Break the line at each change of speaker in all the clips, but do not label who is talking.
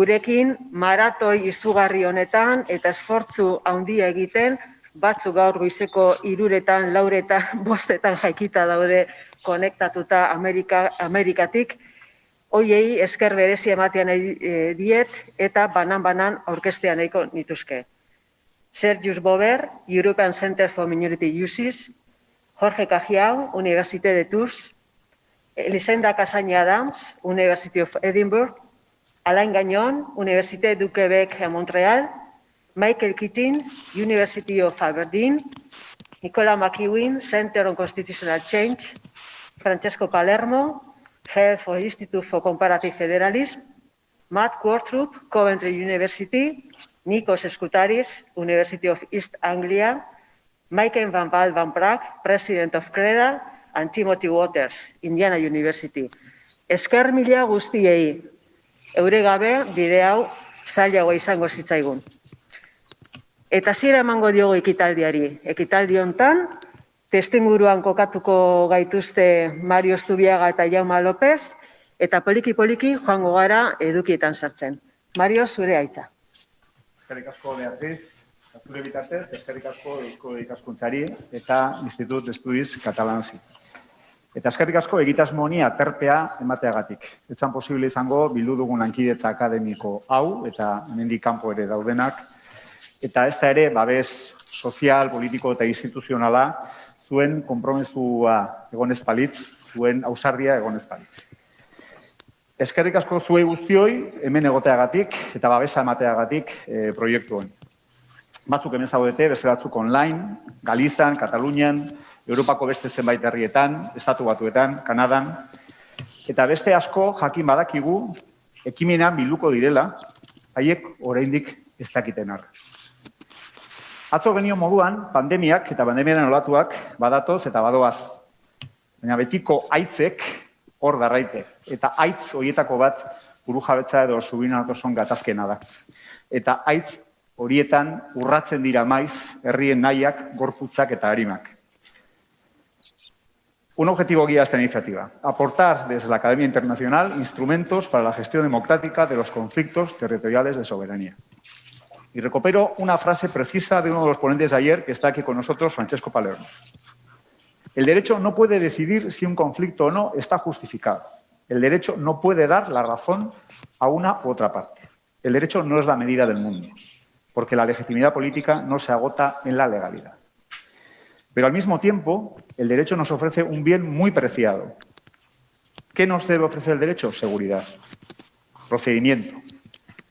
gurekin maratoi izugarri honetan eta esfortzu handia egiten, batzuk gaur goizeko iruretan, lauretan, bostetan jaikita daude konektatuta Amerika, Amerikatik, hoiei esker berezi ematean e, diet eta banan-banan aurkestean nahiko nituzke. Sergius Bober, European Center for Minority Uses, Jorge Cajiao, Université de Tours, Elisenda Casaña Adams, University of Edinburgh, Alain Gagnon, Université du Québec à Montréal, Michael Keating, University of Aberdeen, Nicola McEwen, Center on Constitutional Change, Francesco Palermo, Head for Institute for Comparative Federalism, Matt Quartrup, Coventry University, Nikos Skutaris, University of East Anglia, Michael Van Val Van Praag, President of CREDA, and Timothy Waters, Indiana University. Esker mila guztiei, eure gabe bide hau zailagoa izango zitzaigun. Eta zira emango diogo ekitaldiari. Ekitaldi hontan, testinguruan kokatuko gaituzte Mario Zubiaga eta Jauma López, eta poliki-poliki joango gara edukietan sartzen. Mario, zure aitza.
Eskerrik asko Beatriz, zure bitartez, eskerrik asko Eusko Ikaskuntzari eta Institut Estudiz Katalanzi. Eta eskerrik asko egitasmo honi aterpea emateagatik. Etzan posible izango bildu dugun lankidetza akademiko hau eta hemendik kanpo ere daudenak. Eta ez da ere, babes sozial, politiko eta instituzionala zuen kompromesua egonez palitz, zuen ausardia egonez palitz. Eskerrik asko zuei guztioi, hemen egoteagatik eta babesa emateagatik e, proiektu honi. Batzuk hemen zaudete, beste batzuk online, Galizan, Katalunian, Europako beste zenbait herrietan, Estatu Batuetan, Kanadan, eta beste asko jakin badakigu ekimena biluko direla, haiek oraindik ez dakiten arra. Atzo genio moduan, pandemiak eta pandemiaren olatuak badatoz eta badoaz. Baina betiko aitzek hor darraite. Eta aitz horietako bat buru jabetza edo subinarko son gatazkena da. Eta aitz horietan urratzen dira maiz herrien nahiak, gorputzak eta harimak. Un objetivo guía esta iniciativa, aportar desde la Academia Internacional instrumentos para la gestión democrática de los conflictos territoriales de soberanía. Y recupero una frase precisa de uno de los ponentes de ayer, que está aquí con nosotros, Francesco Palermo. El derecho no puede decidir si un conflicto o no está justificado. El derecho no puede dar la razón a una u otra parte. El derecho no es la medida del mundo, porque la legitimidad política no se agota en la legalidad. Pero al mismo tiempo, el derecho nos ofrece un bien muy preciado. ¿Qué nos debe ofrecer el derecho? Seguridad, procedimiento,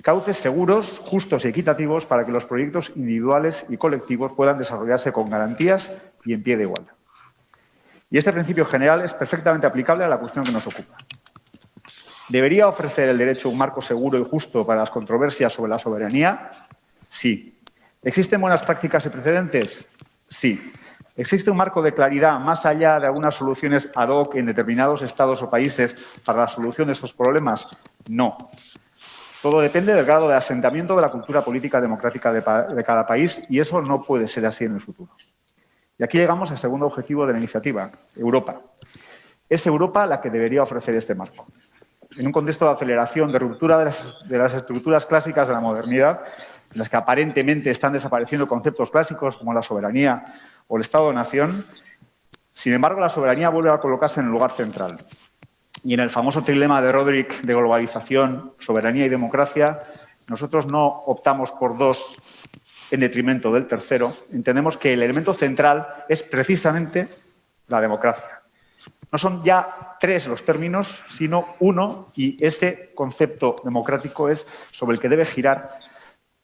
cauces seguros, justos y equitativos para que los proyectos individuales y colectivos puedan desarrollarse con garantías y en pie de igualdad. Y este principio general es perfectamente aplicable a la cuestión que nos ocupa. ¿Debería ofrecer el derecho un marco seguro y justo para las controversias sobre la soberanía? Sí. ¿Existen buenas prácticas y precedentes? Sí. ¿Existe un marco de claridad más allá de algunas soluciones ad hoc en determinados estados o países para la solución de estos problemas? No. Todo depende del grado de asentamiento de la cultura política democrática de, cada país y eso no puede ser así en el futuro. Y aquí llegamos al segundo objetivo de la iniciativa, Europa. Es Europa la que debería ofrecer este marco. En un contexto de aceleración, de ruptura de las, estructuras clásicas de la modernidad, en las que aparentemente están desapareciendo conceptos clásicos como la soberanía o el Estado-nación, sin embargo, la soberanía vuelve a colocarse en el lugar central. Y en el famoso trilema de Roderick de globalización, soberanía y democracia, nosotros no optamos por dos en detrimento del tercero, entendemos que el elemento central es precisamente la democracia. No son ya tres los términos, sino uno, y ese concepto democrático es sobre el que debe girar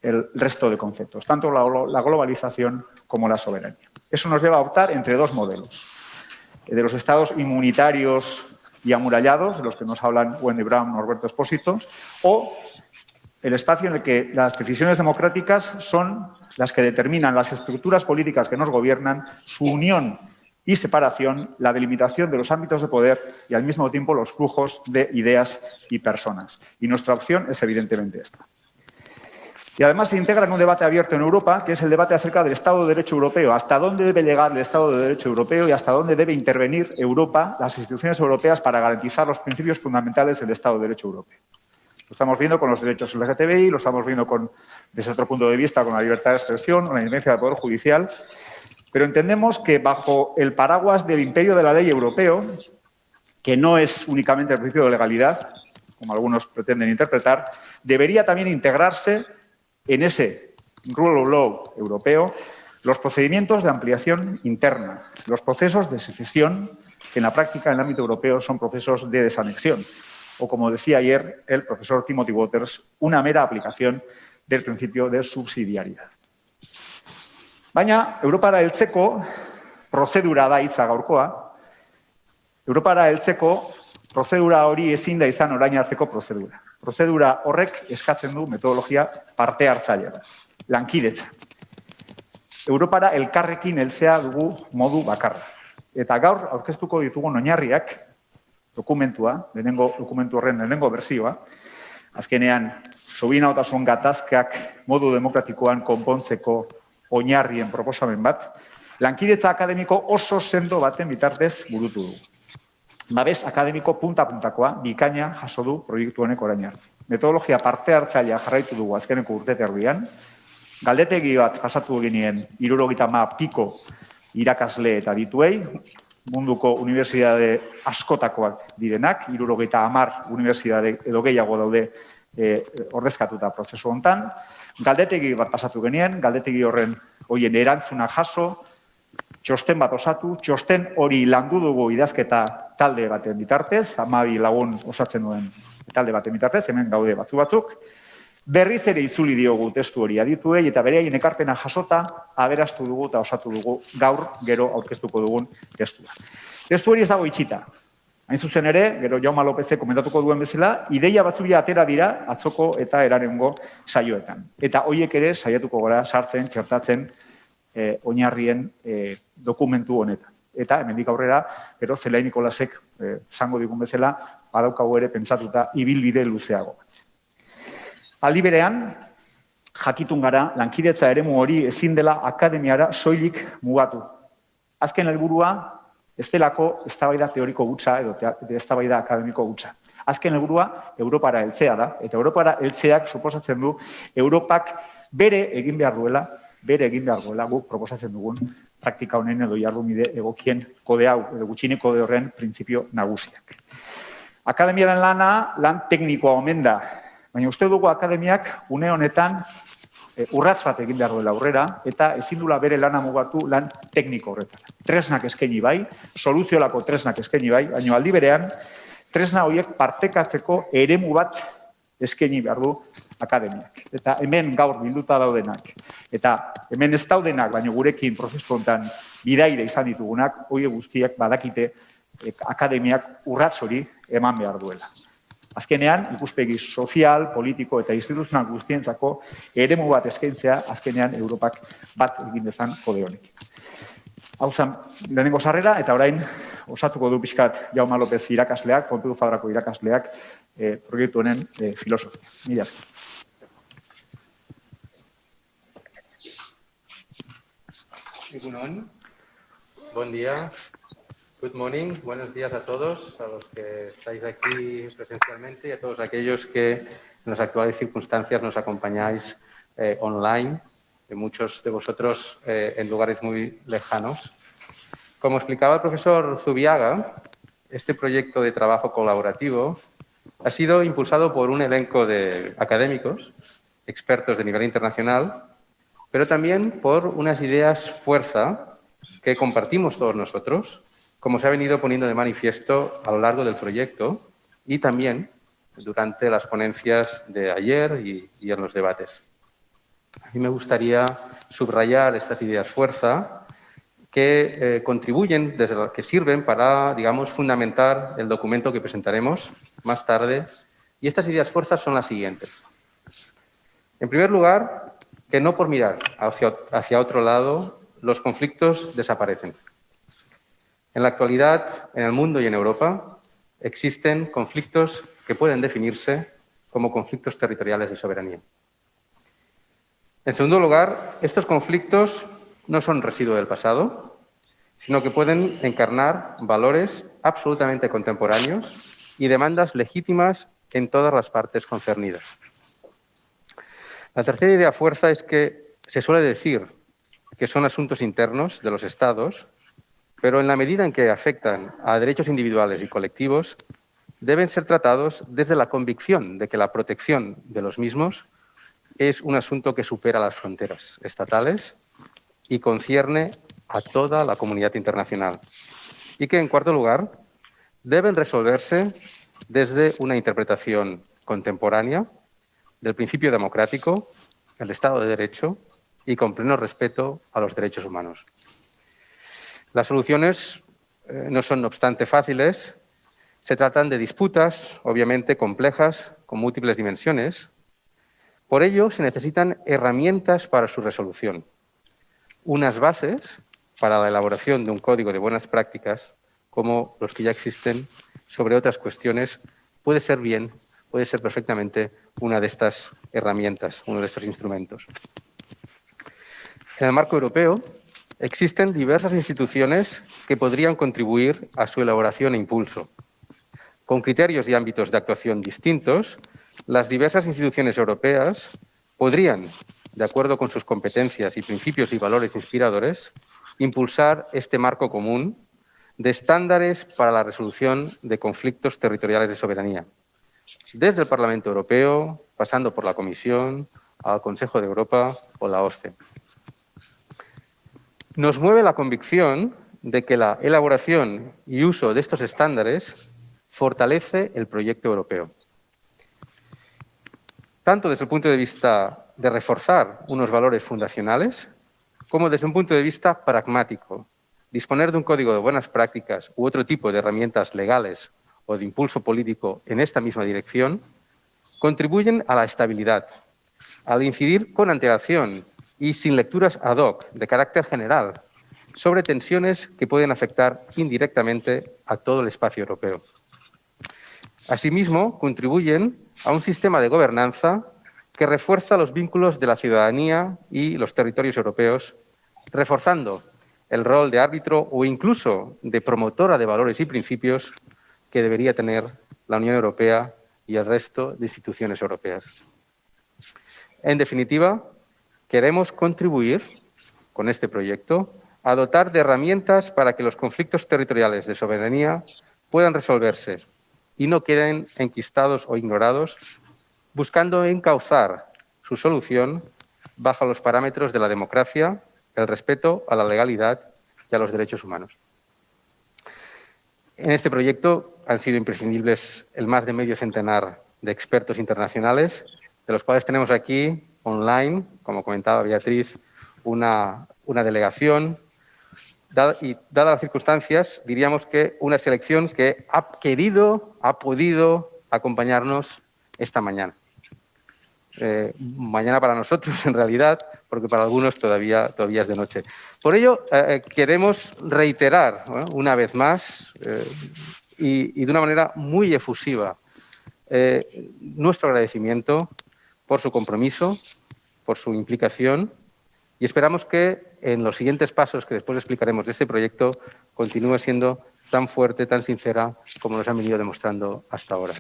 el resto de conceptos, tanto la, globalización como la soberanía. Eso nos lleva a optar entre dos modelos, de los estados inmunitarios y amurallados, de los que nos hablan Wendy Brown, Norberto Espósito, o el espacio en el que las decisiones democráticas son las que determinan las estructuras políticas que nos gobiernan, su unión y separación, la delimitación de los ámbitos de poder y al mismo tiempo los flujos de ideas y personas. Y nuestra opción es evidentemente esta. Y además se integra en un debate abierto en Europa, que es el debate acerca del Estado de Derecho Europeo. Hasta dónde debe llegar el Estado de Derecho Europeo y hasta dónde debe intervenir Europa, las instituciones europeas, para garantizar los principios fundamentales del Estado de Derecho Europeo. estamos viendo con los derechos LGTBI, lo estamos viendo con, desde otro punto de vista con la libertad de expresión, con la independencia del Poder Judicial, pero entendemos que bajo el paraguas del imperio de la ley europeo, que no es únicamente el principio de legalidad, como algunos pretenden interpretar, debería también integrarse en ese rule of law europeo los procedimientos de ampliación interna, los procesos de secesión, que en la práctica en el ámbito europeo son procesos de desanexión, o como decía ayer el profesor Timothy Waters, una mera aplicación del principio de subsidiariedad. Baina, Europara heltzeko prozedura da hitza gaurkoa. Europara heltzeko prozedura hori ezin da izan orain arteko prozedura. Prozedura horrek eskatzen du metodologia parte hartzailea da. Lankidetza. Europara elkarrekin heltzea dugu modu bakarra. Eta gaur aurkeztuko ditugu oinarriak dokumentua, lehenengo dokumentu horren lehenengo bersioa, azkenean sobinaotasun gatazkak modu demokratikoan konpontzeko oinarrien proposamen bat, lankidetza akademiko oso sendo baten bitartez burutu du. Babes akademiko punta-puntakoa bikaina jaso du proiektu honek orain Metodologia parte hartzailea jarraitu dugu azkeneko urte terbian, Galdetegi bat pasatu genien irurogita ma piko irakasle eta dituei, munduko unibertsitate askotakoak direnak, irurogita amar unibertsitate edo gehiago daude e, ordezkatuta prozesu hontan. Galdetegi bat pasatu genien, galdetegi horren hoien erantzuna jaso, txosten bat osatu, txosten hori landu dugu idazketa talde baten bitartez, amabi lagun osatzen duen talde baten bitartez, hemen gaude batzu batzuk, Berriz ere itzuli diogu testu hori adituei eta bereaien ekarpena jasota aberastu dugu eta osatu dugu gaur gero aurkeztuko dugun testua. Testu hori ez dago itxita. Hain zuzen ere, gero Jauma Lopezek komentatuko duen bezala, ideia batzuia atera dira atzoko eta erarengo saioetan. Eta hoiek ere saiatuko gora sartzen, txertatzen eh, oinarrien eh, dokumentu honetan. Eta hemendik aurrera, gero Zelain Nikolasek eh, zango digun bezala, badaukago ere pentsatuta ibilbide luzeago. Aldi berean, jakitun gara, lankidetza eremu hori ezin dela akademiara soilik mugatu. Azken helburua ez delako eztabaida teoriko gutxa edo eztabaida akademiko gutxa. Azken helburua Europara heltzea da, eta Europara heltzeak suposatzen du Europak bere egin behar duela, bere egin behar duela guk proposatzen dugun praktika honen edo jardumide egokien kode hau, edo gutxine kode horren printzipio nagusiak. Akademiaren lana, lan teknikoa omen da, Baina uste dugu akademiak une honetan e, urrats bat egin behar duela aurrera eta ezin dula bere lana mugatu lan tekniko horretan. Tresnak eskaini bai, soluziolako tresnak eskaini bai, baina aldi berean tresna horiek partekatzeko eremu bat eskaini behar du akademiak. Eta hemen gaur bilduta daudenak, eta hemen ez daudenak, baina gurekin prozesu honetan bidaire izan ditugunak, hori guztiak badakite e, akademiak urrats hori eman behar duela. Azkenean, ikuspegi sozial, politiko eta instituzional guztientzako eremu bat eskaintzea azkenean Europak bat egin dezan kode honek. Hau zan, lehenengo sarrera, eta orain osatuko du pixkat Jauma López irakasleak, Pompeu Fabrako irakasleak, e, proiektu honen e, filosofia. Mila esker.
Bon dia. Good morning, buenos días a todos, a los que estáis aquí presencialmente y a todos aquellos que en las actuales circunstancias nos acompañáis eh, online, de muchos de vosotros eh, en lugares muy lejanos. Como explicaba el profesor Zubiaga, este proyecto de trabajo colaborativo ha sido impulsado por un elenco de académicos, expertos de nivel internacional, pero también por unas ideas fuerza que compartimos todos nosotros como se ha venido poniendo de manifiesto a lo largo del proyecto y también durante las ponencias de ayer y, en los debates. A mí me gustaría subrayar estas ideas fuerza que eh, contribuyen, desde que sirven para, digamos, fundamentar el documento que presentaremos más tarde. Y estas ideas fuerzas son las siguientes. En primer lugar, que no por mirar hacia otro lado los conflictos desaparecen. En la actualidad, en el mundo y en Europa, existen conflictos que pueden definirse como conflictos territoriales de soberanía. En segundo lugar, estos conflictos no son residuo del pasado, sino que pueden encarnar valores absolutamente contemporáneos y demandas legítimas en todas las partes concernidas. La tercera idea fuerza es que se suele decir que son asuntos internos de los Estados, pero en la medida en que afectan a derechos individuales y colectivos, deben ser tratados desde la convicción de que la protección de los mismos es un asunto que supera las fronteras estatales y concierne a toda la comunidad internacional. Y que, en cuarto lugar, deben resolverse desde una interpretación contemporánea del principio democrático, el Estado de Derecho y con pleno respeto a los derechos humanos. Las soluciones eh, no son, no obstante, fáciles. Se tratan de disputas, obviamente, complejas, con múltiples dimensiones. Por ello, se necesitan herramientas para su resolución, unas bases para la elaboración de un código de buenas prácticas, como los que ya existen sobre otras cuestiones, puede ser bien, puede ser perfectamente una de estas herramientas, uno de estos instrumentos. En el marco europeo existen diversas instituciones que podrían contribuir a su elaboración e impulso. Con criterios y ámbitos de actuación distintos, las diversas instituciones europeas podrían, de acuerdo con sus competencias y principios y valores inspiradores, impulsar este marco común de estándares para la resolución de conflictos territoriales de soberanía, desde el Parlamento Europeo, pasando por la Comisión, al Consejo de Europa o la OSCE. Nos mueve la convicción de que la elaboración y uso de estos estándares fortalece el proyecto europeo. Tanto desde el punto de vista de reforzar unos valores fundacionales, como desde un punto de vista pragmático. Disponer de un código de buenas prácticas u otro tipo de herramientas legales o de impulso político en esta misma dirección contribuyen a la estabilidad, al incidir con antelación y sin lecturas ad hoc de carácter general sobre tensiones que pueden afectar indirectamente a todo el espacio europeo. Asimismo, contribuyen a un sistema de gobernanza que refuerza los vínculos de la ciudadanía y los territorios europeos, reforzando el rol de árbitro o incluso de promotora de valores y principios que debería tener la Unión Europea y el resto de instituciones europeas. En definitiva, Queremos contribuir con este proyecto a dotar de herramientas para que los conflictos territoriales de soberanía puedan resolverse y no queden enquistados o ignorados, buscando encauzar su solución bajo los parámetros de la democracia, el respeto a la legalidad y a los derechos humanos. En este proyecto han sido imprescindibles el más de medio centenar de expertos internacionales, de los cuales tenemos aquí online, como comentaba Beatriz, una, una delegación. Y dadas las circunstancias, diríamos que una selección que ha querido, ha podido acompañarnos esta mañana. Eh, mañana para nosotros, en realidad, porque para algunos todavía, todavía es de noche. Por ello, eh, eh, queremos reiterar una vez más y, y, de una manera muy efusiva nuestro agradecimiento por su compromiso, por su implicación y esperamos que en los siguientes pasos que después explicaremos de este proyecto continúe siendo tan fuerte, tan sincera como nos han venido demostrando hasta ahora.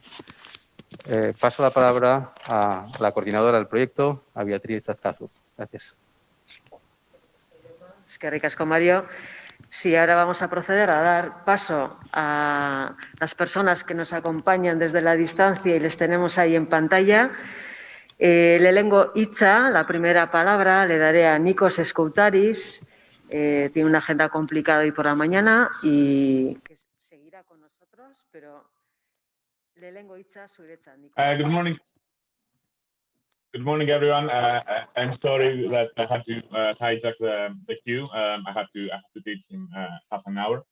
Eh, paso la palabra a la coordinadora del proyecto, a Beatriz Azcazu. Gracias.
Es que ricasco, Mario. Sí, ahora vamos a proceder a dar paso a las personas que nos acompañan desde la distancia y les tenemos ahí en pantalla. Eh, le lengo Itza, la primera palabra, le daré a Nikos Escoutaris. Eh, tiene una agenda complicada hoy por la mañana y que seguirá con nosotros, pero le lengo Itza, zuretza.
Uh, good morning. Good morning, everyone. Uh, uh, I'm sorry that I had to uh, hijack the, the queue. Um, I have to I have to teach in uh, half an hour.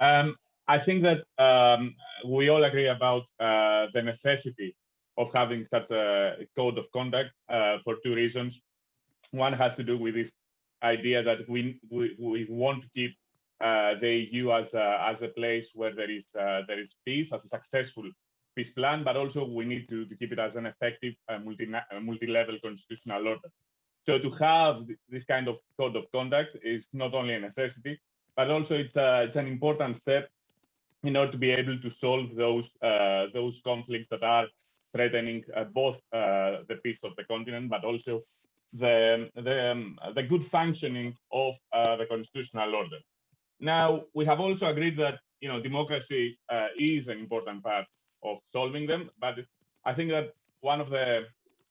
Um, I think that um, we all agree about uh, the necessity of having such a code of conduct uh, for two reasons. One has to do with this idea that we we, we want to keep uh, the EU as a, as a place where there is uh, there is peace, as a successful peace plan, but also we need to, to keep it as an effective uh, multi multi-level constitutional order. So to have this kind of code of conduct is not only a necessity, but also it's a, it's an important step in order to be able to solve those uh, those conflicts that are threatening uh, both uh, the peace of the continent, but also the, the, um, the good functioning of uh, the constitutional order. Now, we have also agreed that you know democracy is an important part of solving them, but I think that one of the,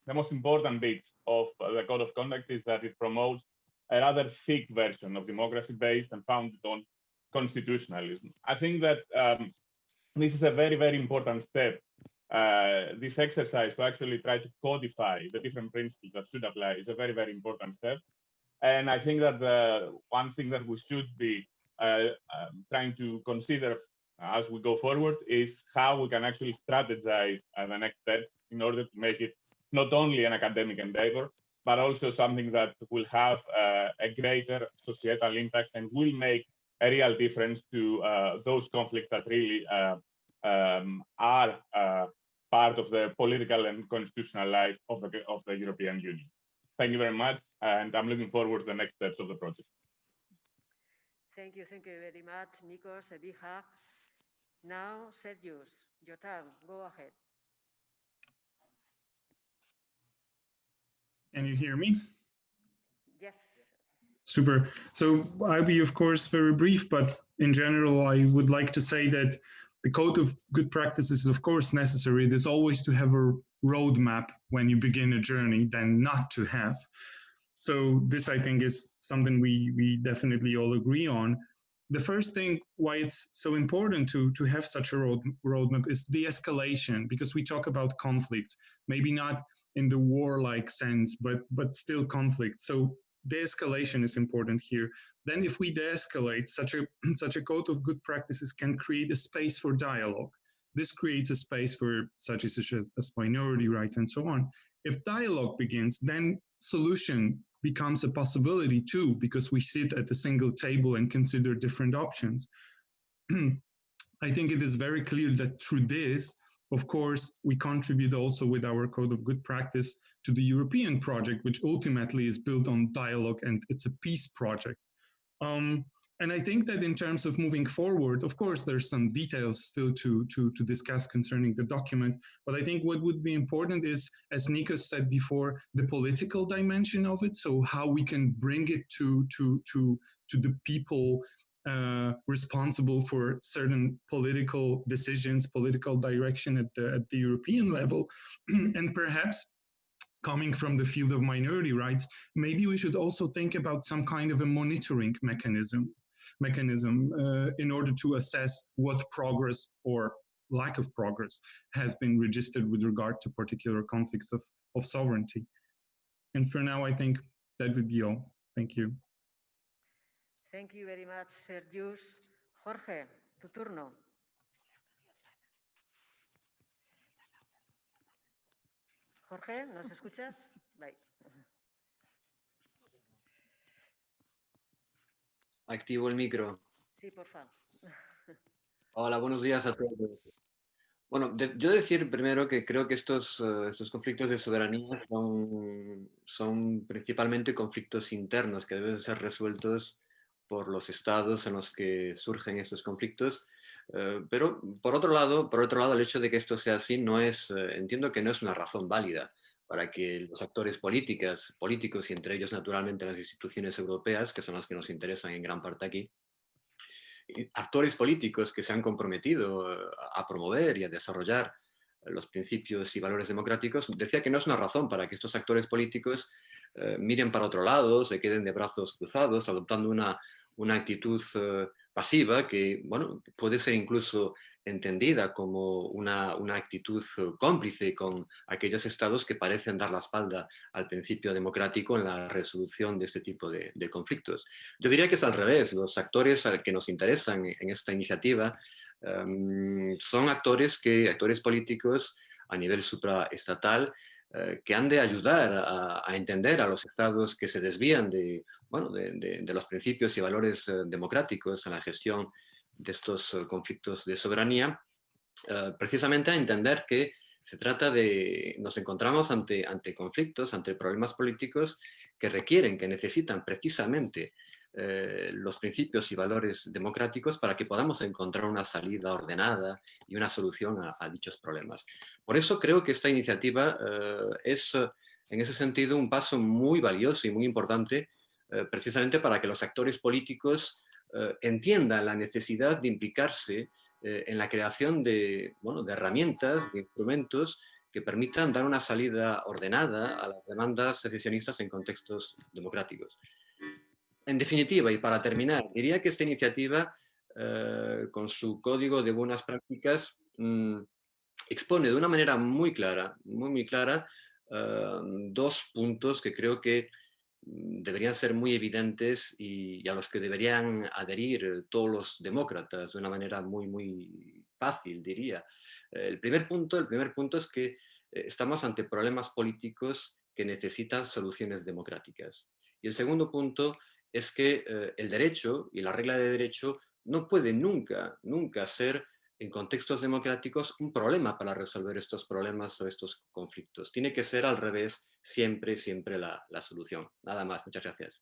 the most important bits of the code of conduct is that it promotes a rather thick version of democracy based and founded on constitutionalism. I think that um, this is a very, very important step. Uh, this exercise to actually try to codify the different principles that should apply is a very, very important step. And I think that the one thing that we should be uh, um, trying to consider as we go forward is how we can actually strategize uh, the next step in order to make it not only an academic endeavor, but also something that will have uh, a greater societal impact and will make a real difference to uh, those conflicts that really uh, um, are uh, part of the political and constitutional life of the, of the European Union. Thank you very much, and I'm looking forward to the next steps of the project.
Thank you, thank you very much, Nikos, Ebija. Now, Sergius, your turn, go ahead.
Can you hear me?
Yes.
Super. So I'll be, of course, very brief, but in general, I would like to say that the code of good practices is, of course, necessary. There's always to have a roadmap when you begin a journey than not to have. So this, I think, is something we, we definitely all agree on. The first thing why it's so important to, to have such a road, roadmap is de-escalation, because we talk about conflicts, maybe not in the warlike sense, but but still conflict. So de-escalation is important here. Then if we de-escalate, such a such a code of good practices can create a space for dialogue. This creates a space for such as, as minority rights and so on. If dialogue begins, then solution becomes a possibility too, because we sit at a single table and consider different options. I think it is very clear that through this, of course, we contribute also with our code of good practice to the European project, which ultimately is built on dialogue and it's a peace project. Um, and I think that in terms of moving forward, of course, there's some details still to, to, to discuss concerning the document. But I think what would be important is, as Nikos said before, the political dimension of it. So how we can bring it to, to, to, to the people uh, responsible for certain political decisions, political direction at the, at the European level. and perhaps coming from the field of minority rights, maybe we should also think about some kind of a monitoring mechanism mechanism uh, in order to assess what progress or lack of progress has been registered with regard to particular conflicts of, of sovereignty. And for now, I think that would be all. Thank you.
Thank you very much, Sergius. Jorge, tu turno. Jorge, ¿nos escuchas? Bye.
Activo el micro.
Sí, por favor.
Hola, buenos días a todos. Bueno, de, yo decir primero que creo que estos, uh, estos conflictos de soberanía son, son principalmente conflictos internos que deben ser resueltos por los estados en los que surgen estos conflictos. Uh, pero por otro lado, por otro lado, el hecho de que esto sea así no es, uh, entiendo que no es una razón válida para que los actores políticas, políticos y entre ellos naturalmente las instituciones europeas, que son las que nos interesan en gran parte aquí, actores políticos que se han comprometido eh, a promover y a desarrollar los principios y valores democráticos, decía que no es una razón para que estos actores políticos eh, miren para otro lado, se queden de brazos cruzados, adoptando una, una actitud eh, pasiva que bueno, puede ser incluso entendida como una, una, actitud cómplice con aquellos estados que parecen dar la espalda al principio democrático en la resolución de este tipo de, conflictos. Yo diría que es al revés, los actores que nos interesan en esta iniciativa um, son actores, que, actores políticos a nivel supraestatal eh, que han de ayudar a, entender a los estados que se desvían de, bueno, de, los principios y valores eh, democráticos en la gestión de estos uh, conflictos de soberanía, precisamente a entender que se trata de, nos encontramos ante, ante conflictos, ante problemas políticos que requieren, que necesitan precisamente eh, los principios y valores democráticos para que podamos encontrar una salida ordenada y una solución a, dichos problemas. Por eso creo que esta iniciativa eh, es, en ese sentido, un paso muy valioso y muy importante precisamente para que los actores políticos entiendan la necesidad de implicarse en la creación de, bueno, de herramientas, de instrumentos que permitan dar una salida ordenada a las demandas secesionistas en contextos democráticos. En definitiva, y para terminar, diría que esta iniciativa, eh, con su código de buenas prácticas, mm, expone de una manera muy clara, muy, muy clara, eh, dos puntos que creo que mm, deberían ser muy evidentes y, y, a los que deberían adherir todos los demócratas de una manera muy, muy fácil, diría. El primer punto, el primer punto es que eh, estamos ante problemas políticos que necesitan soluciones democráticas. Y el segundo punto es que eh, el derecho y la regla de derecho no puede nunca, nunca ser en contextos democráticos un problema para resolver estos problemas o estos conflictos. Tiene que ser al revés siempre, siempre la, la solución. Nada más. Muchas gracias.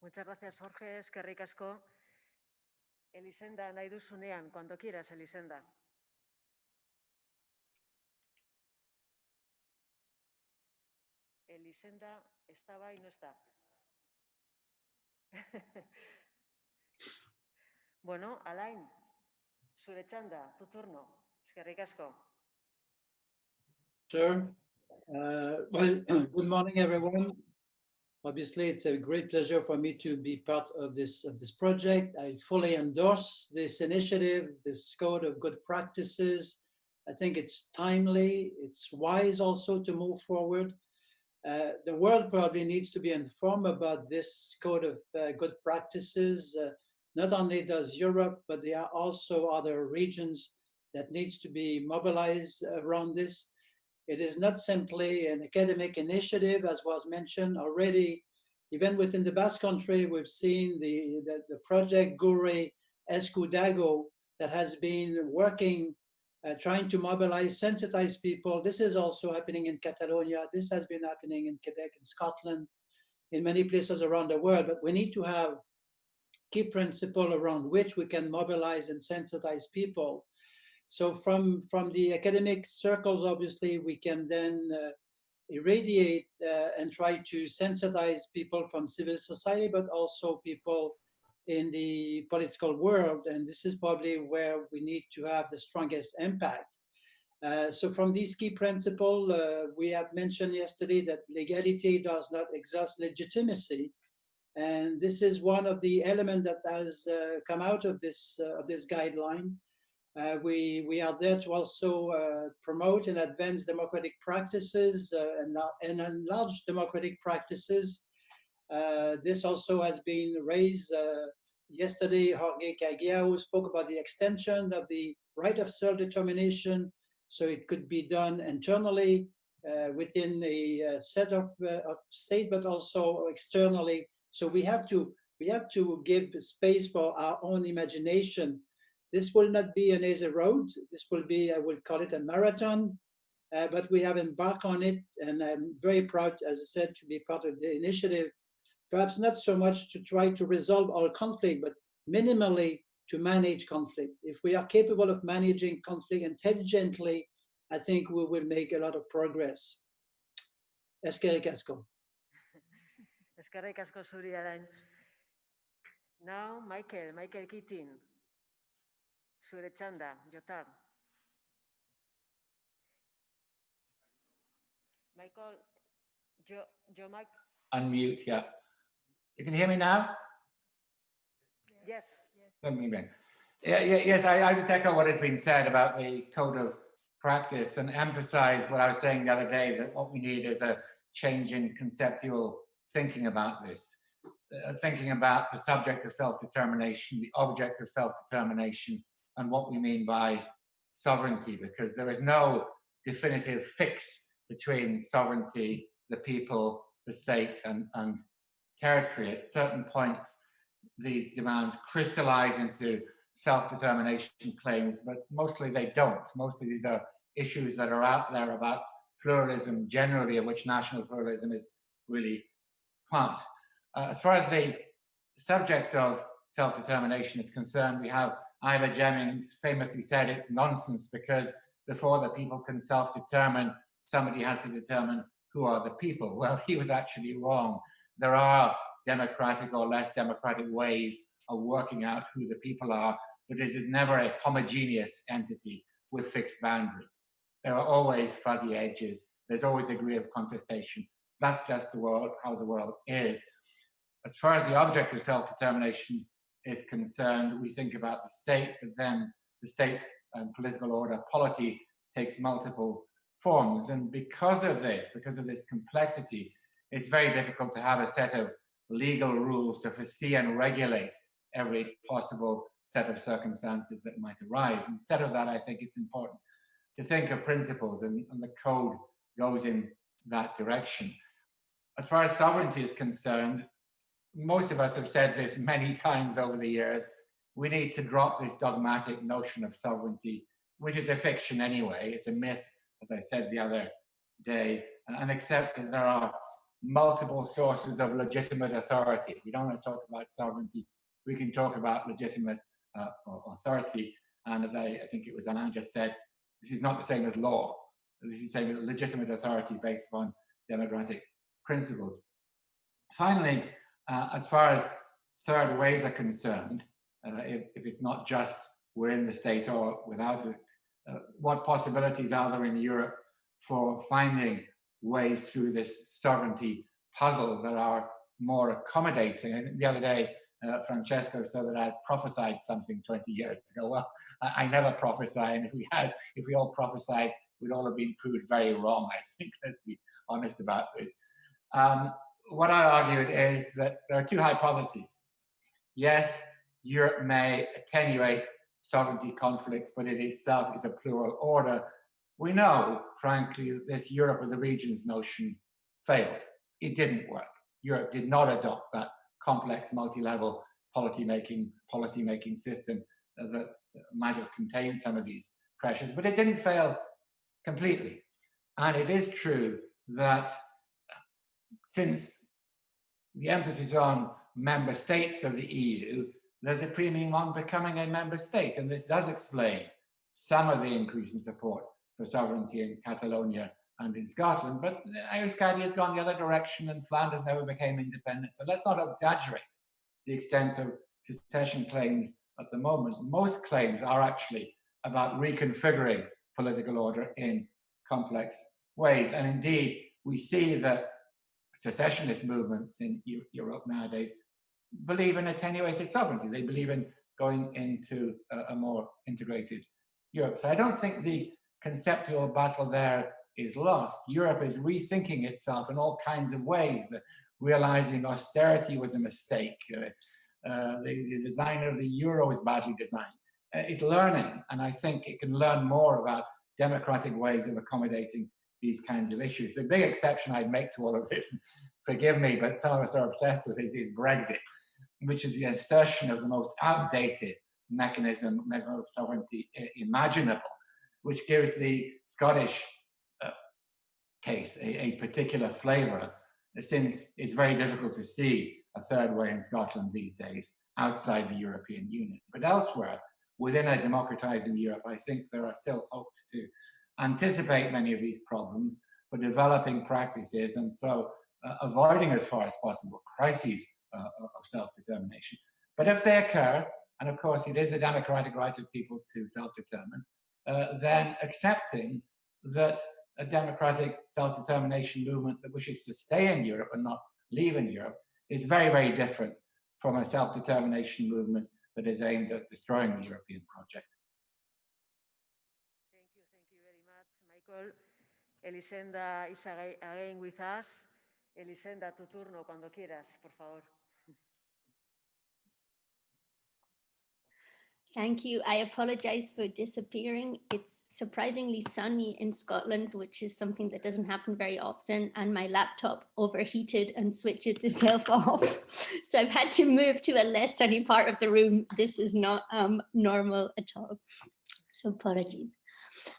Muchas gracias, Jorge. Es que ricasco. Elisenda, cuando quieras, Elisenda. Elisenda estaba y no está. bueno, Alain, zure txanda, tu turno. Eskerrik asko.
Sure. Uh, well, good morning, everyone. Obviously, it's a great pleasure for me to be part of this of this project. I fully endorse this initiative, this code of good practices. I think it's timely. It's wise also to move forward. Uh, the world probably needs to be informed about this code of uh, good practices. Uh, not only does Europe, but there are also other regions that needs to be mobilized around this. It is not simply an academic initiative, as was mentioned already. Even within the Basque Country, we've seen the, the, the project Gure Esku Dago that has been working uh, trying to mobilize, sensitize people. This is also happening in Catalonia. This has been happening in Quebec and Scotland, in many places around the world. But we need to have key principle around which we can mobilize and sensitize people. So from, from the academic circles, obviously, we can then uh, irradiate uh, and try to sensitize people from civil society, but also people in the political world, and this is probably where we need to have the strongest impact. Uh, so from these key principles, uh, we have mentioned yesterday that legality does not exhaust legitimacy. And this is one of the elements that has uh, come out of this, uh, of this guideline. Uh, we, we are there to also uh, promote and advance democratic practices and, and enlarge democratic practices this also has been raised uh, yesterday. Jorge Cagiao spoke about the extension of the right of self-determination, so it could be done internally uh, within a set of, of state, but also externally. So we have to we have to give space for our own imagination. This will not be an easy road. This will be, I will call it a marathon, uh, but we have embarked on it, and I'm very proud, as I said, to be part of the initiative perhaps not so much to try to resolve all conflict, but minimally to manage conflict. If we are capable of managing conflict intelligently, I think we will make a lot of progress. Eskerrik asko.
Eskerrik asko zuri Now, Michael, Michael Keating. Zure txanda, Jotar. Michael, Jo, Jo Mike.
Unmute, yeah. You can hear me now?
Yes.
Let yes. Yeah, yeah, yes, I, I just echo what has been said about the code of practice and emphasize what I was saying the other day, that what we need is a change in conceptual thinking about this, uh, thinking about the subject of self-determination, the object of self-determination, and what we mean by sovereignty, because there is no definitive fix between sovereignty, the people, the state, and, and territory. At certain points, these demands crystallize into self-determination claims, but mostly they don't. Mostly these are issues that are out there about pluralism generally, of which national pluralism is really part. Uh, as far as the subject of self-determination is concerned, we have Ivor Jennings famously said it's nonsense because before the people can self-determine, somebody has to determine who are the people. Well, he was actually wrong. There are democratic or less democratic ways of working out who the people are, but it is never a homogeneous entity with fixed boundaries. There are always fuzzy edges. There's always a degree of contestation. That's just the world, how the world is. As far as the object of self-determination is concerned, we think about the state, but then the state and political order, polity, takes multiple forms. And because of this, because of this complexity, it's very difficult to have a set of legal rules to foresee and regulate every possible set of circumstances that might arise. Instead of that, I think it's important to think of principles and, and the code goes in that direction. As far as sovereignty is concerned, most of us have said this many times over the years, we need to drop this dogmatic notion of sovereignty, which is a fiction anyway. It's a myth, as I said the other day, and accept that there are multiple sources of legitimate authority. We don't want to talk about sovereignty. We can talk about legitimate uh, authority. And as I, I, think it was Alain just said, this is not the same as law. This is the same as legitimate authority based upon democratic principles. Finally, uh, as far as third ways are concerned, uh, if, if, it's not just we're in the state or without it, uh, what possibilities are there in Europe for finding ways through this sovereignty puzzle that are more accommodating? The other day, uh, Francesco said that I prophesied something 20 years ago. Well, I, I, never prophesy, and if we had, if we all prophesied, we'd all have been proved very wrong. I think, let's be honest about this. Um, what I argued is that there are two hypotheses. Yes, Europe may attenuate sovereignty conflicts, but it itself is a plural order. We know, frankly, this Europe of the regions notion failed. It didn't work. Europe did not adopt that complex multi-level policy making policy making system that might have contained some of these pressures, but it didn't fail completely. And it is true that since the emphasis on member states of the EU, there's a premium on becoming a member state. And this does explain some of the increase in support for sovereignty in Catalonia and in Scotland. But Euskadi has gone the other direction and Flanders never became independent. So let's not exaggerate the extent of secession claims at the moment. Most claims are actually about reconfiguring political order in complex ways. And indeed, we see that secessionist movements in Europe nowadays believe in attenuated sovereignty. They believe in going into a, a more integrated Europe. So I don't think the conceptual battle there is lost. Europe is rethinking itself in all kinds of ways, realizing austerity was a mistake. Uh, uh, the, the, of the euro is badly designed. Uh, it's learning, and I think it can learn more about democratic ways of accommodating these kinds of issues. The big exception I'd make to all of this, forgive me, but some of us are obsessed with it, is Brexit, which is the assertion of the most outdated mechanism of sovereignty imaginable, which gives the Scottish uh, case a, a particular flavor, since it's very difficult to see a third way in Scotland these days outside the European Union. But elsewhere, within a democratizing Europe, I think there are still hopes to anticipate many of these problems for developing practices and so uh, avoiding as far as possible crises uh, of self-determination. But if they occur, and of course it is a democratic right of peoples to self-determine, uh, then accepting that a democratic self-determination movement that wishes to stay in Europe and not leave in Europe is very, very different from a self-determination movement that is aimed at destroying the European project.
Thank you, thank you very much, Michael. Elisenda is again with us. Elisenda, tu turno cuando quieras, por favor.
Thank you. I apologize for disappearing. It's surprisingly sunny in Scotland, which is something that doesn't happen very often. And my laptop overheated and switched itself off. So I've had to move to a less sunny part of the room. This is not um, normal at all. So apologies.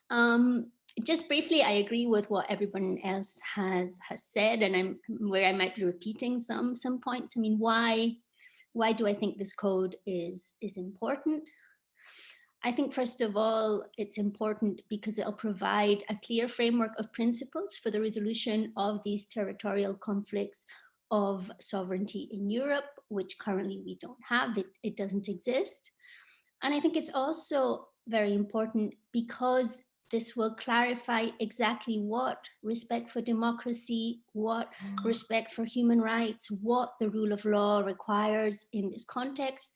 Um, just briefly, I agree with what everyone else has has said, and I'm where I might be repeating some some points. I mean, why Why do I think this code is, is important? I think, first of all, it's important because it'll provide a clear framework of principles for the resolution of these territorial conflicts of sovereignty in Europe, which currently we don't have, it, it doesn't exist. And I think it's also very important because this will clarify exactly what respect for democracy, what mm. respect for human rights, what the rule of law requires in this context,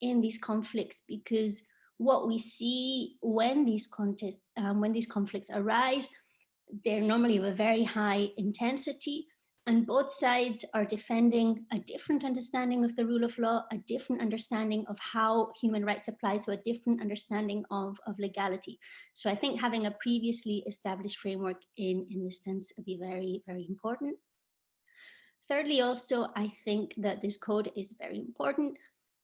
in these conflicts, because what we see when these contests, um, when these conflicts arise, they're normally of a very high intensity, and both sides are defending a different understanding of the rule of law, a different understanding of how human rights apply, so a different understanding of, of legality. So I think having a previously established framework in, in this sense would be very, very important. Thirdly, also, I think that this code is very important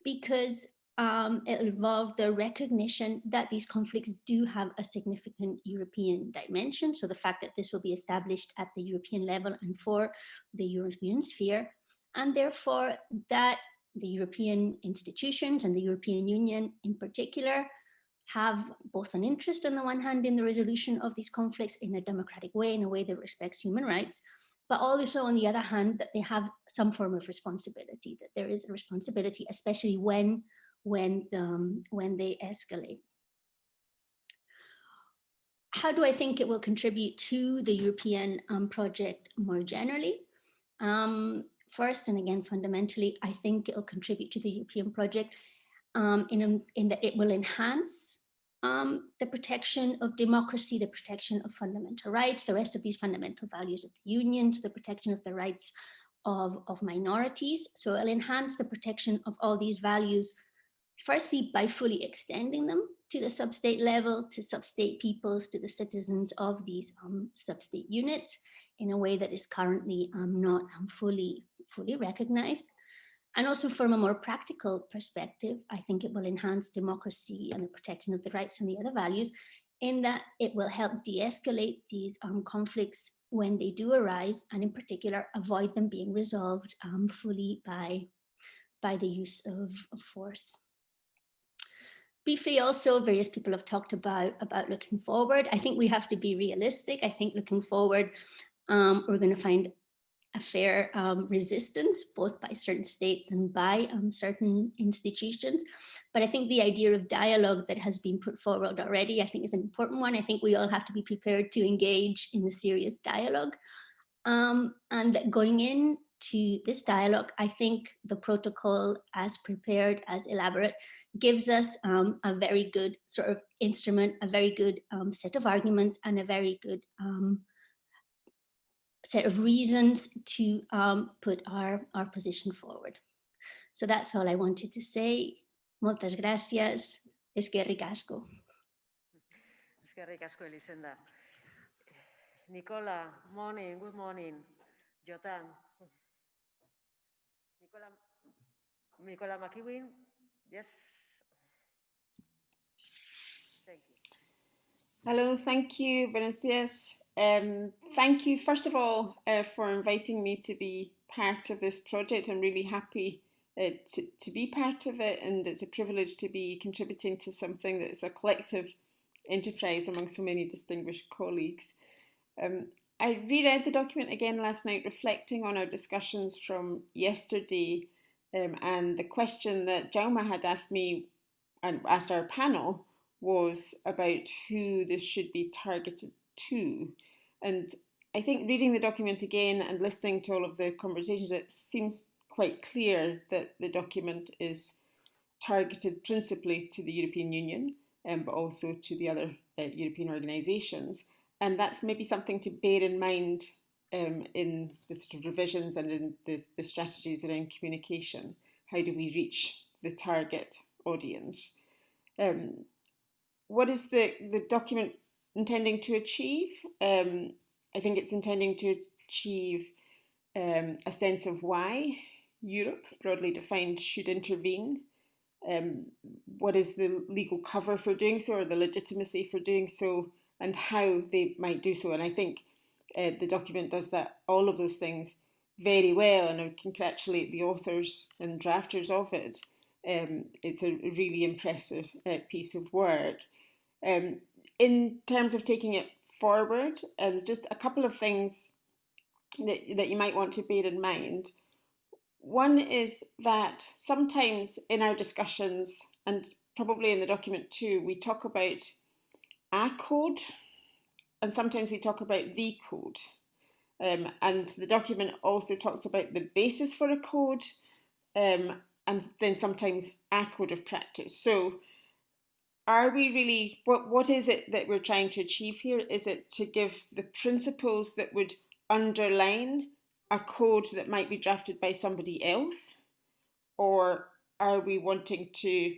because um, it involved the recognition that these conflicts do have a significant European dimension. So the fact that this will be established at the European level and for the European sphere, and therefore that the European institutions and the European Union in particular have both an interest on the one hand in the resolution of these conflicts in a democratic way, in a way that respects human rights, but also on the other hand, that they have some form of responsibility, that there is a responsibility, especially when when, um, when they escalate. How do I think it will contribute to the European um, project more generally? Um, first, and again, fundamentally, I think it will contribute to the European project um, in, in that it will enhance um, the protection of democracy, the protection of fundamental rights, the rest of these fundamental values of the union, the protection of the rights of, of minorities. So it'll enhance the protection of all these values firstly by fully extending them to the sub-state level, to sub-state peoples, to the citizens of these um, sub-state units in a way that is currently um, not um, fully, fully recognized. And also from a more practical perspective, I think it will enhance democracy and the protection of the rights and the other values in that it will help de-escalate these um, conflicts when they do arise and in particular avoid them being resolved um, fully by, by the use of, of force. Briefly also, various people have talked about, about looking forward. I think we have to be realistic. I think looking forward, um, we're going to find a fair um, resistance, both by certain states and by um, certain institutions. But I think the idea of dialogue that has been put forward already, I think is an important one. I think we all have to be prepared to engage in a serious dialogue. Um, and going in to this dialogue, I think the protocol as prepared, as elaborate, gives us um, a very good sort of instrument, a very good um, set of arguments and a very good um, set of reasons to um, put our, our position forward. So that's all I wanted to say. Moltes gracias. Eskerrik asko.
Eskerrik asko, Elisenda. Nicola, morning, good morning. Jotan. Nicola, Nicola McEwen, yes.
Hello, thank you, buenos dias. Um, thank you, first of all, uh, for inviting me to be part of this project. I'm really happy uh, to, to be part of it, and it's a privilege to be contributing to something that is a collective enterprise among so many distinguished colleagues. Um, I reread the document again last night, reflecting on our discussions from yesterday um, and the question that Jaume had asked me and asked our panel was about who this should be targeted to. And I think reading the document again and listening to all of the conversations, it seems quite clear that the document is targeted principally to the European Union, um, but also to the other uh, European organisations. And that's maybe something to bear in mind um, in the sort of revisions and in the, the strategies around communication. How do we reach the target audience? Um, what is the, the document intending to achieve? Um, I think it's intending to achieve um, a sense of why Europe, broadly defined, should intervene. Um, what is the legal cover for doing so or the legitimacy for doing so and how they might do so. And I think uh, the document does that, all of those things very well, and I congratulate the authors and drafters of it. Um, it's a really impressive uh, piece of work. Um, in terms of taking it forward, and just a couple of things that, that you might want to bear in mind. One is that sometimes in our discussions, and probably in the document too, we talk about a code, and sometimes we talk about the code. Um, and the document also talks about the basis for a code, um, and then sometimes a code of practice. So are we really, what, what is it that we're trying to achieve here? Is it to give the principles that would underline a code that might be drafted by somebody else? Or are we wanting to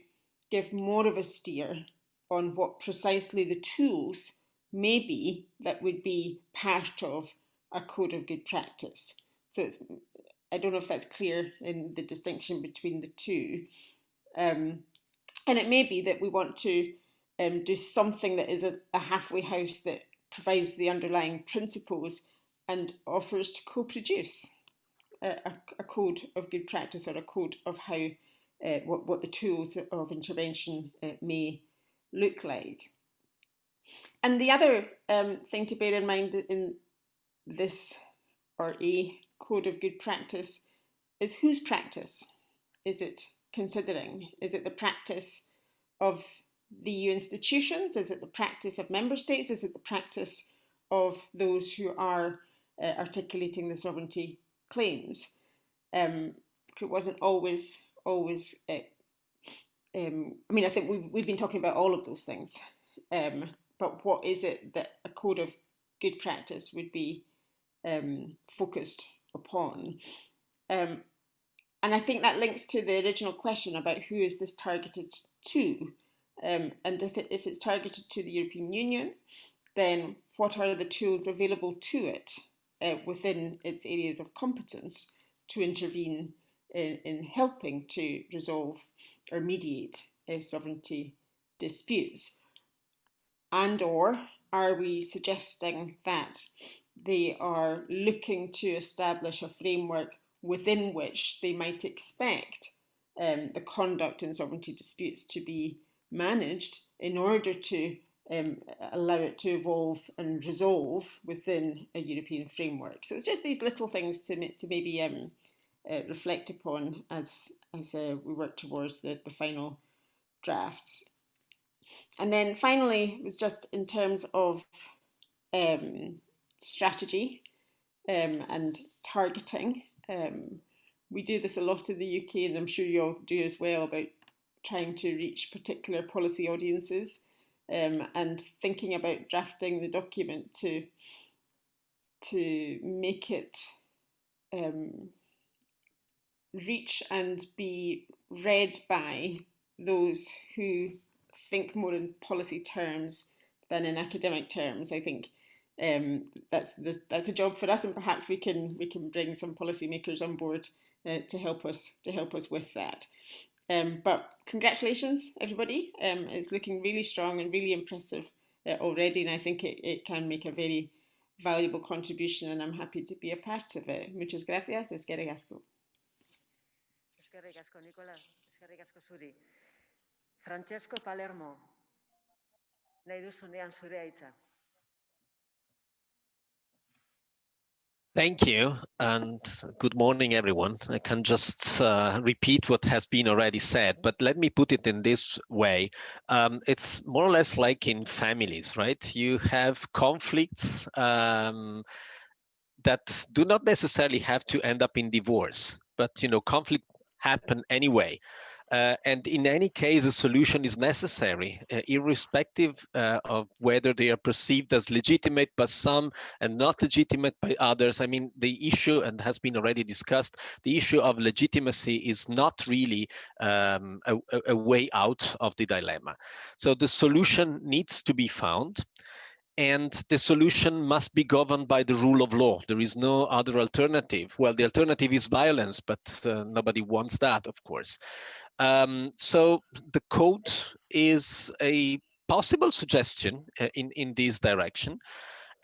give more of a steer on what precisely the tools may be that would be part of a code of good practice? So it's, I don't know if that's clear in the distinction between the two. Um, and it may be that we want to um, do something that is a, a halfway house that provides the underlying principles and offers to co-produce a, a, code of good practice or a code of how uh, what, what the tools of intervention uh, may look like. And the other um, thing to bear in mind in this or a code of good practice is whose practice is it considering? Is it the practice of the EU institutions? Is it the practice of member states? Is it the practice of those who are uh, articulating the sovereignty claims. Um, it wasn't always, always, uh, um, I mean, I think we've, we've been talking about all of those things, um, but what is it that a code of good practice would be um, focused upon? Um, and I think that links to the original question about who is this targeted to? Um, and if, it, if it's targeted to the European Union, then what are the tools available to it? uh, within its areas of competence to intervene in, in helping to resolve or mediate uh, sovereignty disputes? And or are we suggesting that they are looking to establish a framework within which they might expect um, the conduct in sovereignty disputes to be managed in order to um, allow it to evolve and resolve within a European framework. So it's just these little things to, to maybe um, uh, reflect upon as, as uh, we work towards the, the final drafts. And then finally, was just in terms of um, strategy um, and targeting. Um, we do this a lot in the UK, and I'm sure you all do as well, about trying to reach particular policy audiences um, and thinking about drafting the document to to make it um, reach and be read by those who think more in policy terms than in academic terms. I think um, that's that's a job for us, and perhaps we can we can bring some policymakers on board uh, to help us to help us with that. Um, but congratulations, everybody. Um, it's looking really strong and really impressive uh, already, and I think it, it can make a very valuable contribution, and I'm happy to be a part of it. Muchas gracias. Eskerrik asko.
Eskerrik asko, Nicola. Eskerrik asko zuri. Francesco Palermo, nahi duzunean zure aitza.
Thank you and good morning, everyone. I can just uh, repeat what has been already said, but let me put it in this way. Um, it's more or less like in families, right? You have conflicts um, that do not necessarily have to end up in divorce, but you know, conflict happen anyway. Uh, and in any case, a solution is necessary, uh, irrespective uh, of whether they are perceived as legitimate by some and not legitimate by others. I mean, the issue, and has been already discussed, the issue of legitimacy is not really um, a, a way out of the dilemma. So the solution needs to be found and the solution must be governed by the rule of law. There is no other alternative. Well, the alternative is violence, but uh, nobody wants that, of course. Um, so the code is a possible suggestion uh, in, in this direction.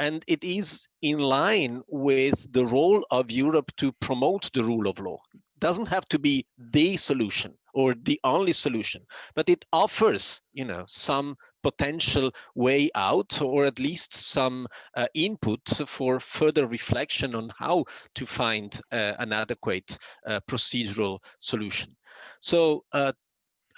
and it is in line with the role of Europe to promote the rule of law. Doesn't have to be the solution or the only solution, but it offers, you know, some potential way out or at least some uh, input for further reflection on how to find uh, an adequate uh, procedural solution. So uh,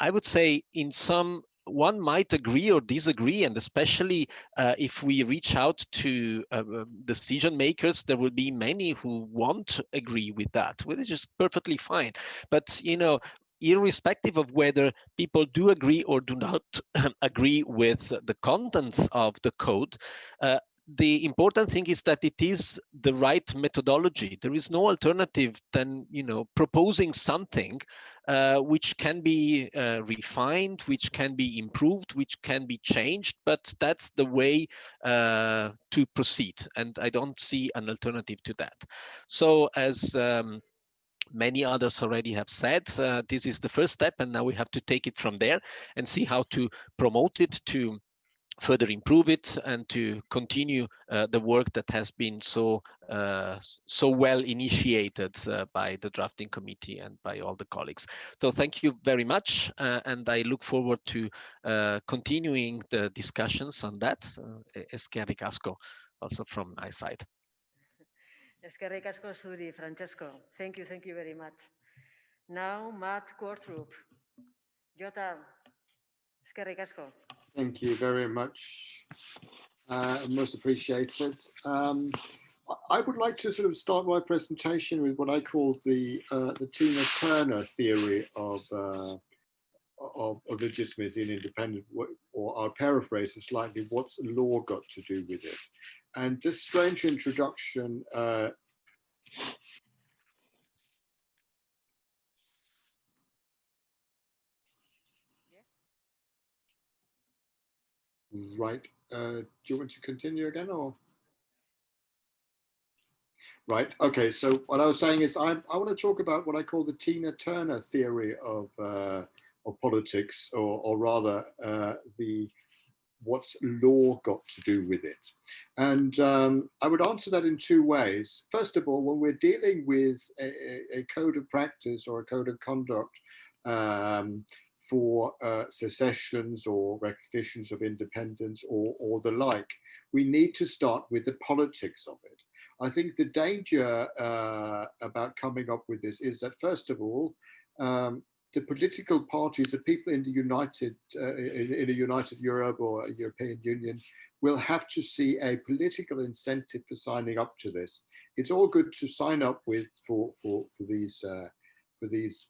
I would say in some one might agree or disagree, and especially uh, if we reach out to uh, decision makers, there will be many who won't agree with that, which is perfectly fine. But you know, irrespective of whether people do agree or do not agree with the contents of the code, uh, the important thing is that it is the right methodology. There is no alternative than you know proposing something uh, which can be uh, refined, which can be improved, which can be changed. But that's the way uh, to proceed, and I don't see an alternative to that. So as um, many others already have said, uh, this is the first step, and now we have to take it from there and see how to promote it to further improve it and to continue uh, the work that has been so uh, so well initiated uh, by the drafting committee and by all the colleagues. So thank you very much, uh, and I look forward to uh, continuing the discussions on that. Uh, also from my side.
Eskerrik asko zuri, Francesco. Thank you, thank you very much. Now, Matt Qvortrup. Jota, eskerrik asko.
Thank you very much. Uh, most appreciated. Um, I would like to sort of start my presentation with what I call the uh, the Tina Turner theory of, uh, of, of legitimacy and independence, or I'll paraphrase it slightly, what's law got to do with it? And this strange introduction uh, Right. Uh, do you want to continue again or? Right. Okay. So what I was saying is I, I want to talk about what I call the Tina Turner theory of, uh, of politics, or, or rather uh, the what's law got to do with it? And um, I would answer that in two ways. First of all, when we're dealing with a, a code of practice or a code of conduct um, for uh, secessions or recognitions of independence or, or the like. We need to start with the politics of it. I think the danger uh, about coming up with this is that, first of all, um, the political parties, the people in the United, uh, in, in, a United Europe or a European Union, will have to see a political incentive for signing up to this. It's all good to sign up with for for for these uh, for these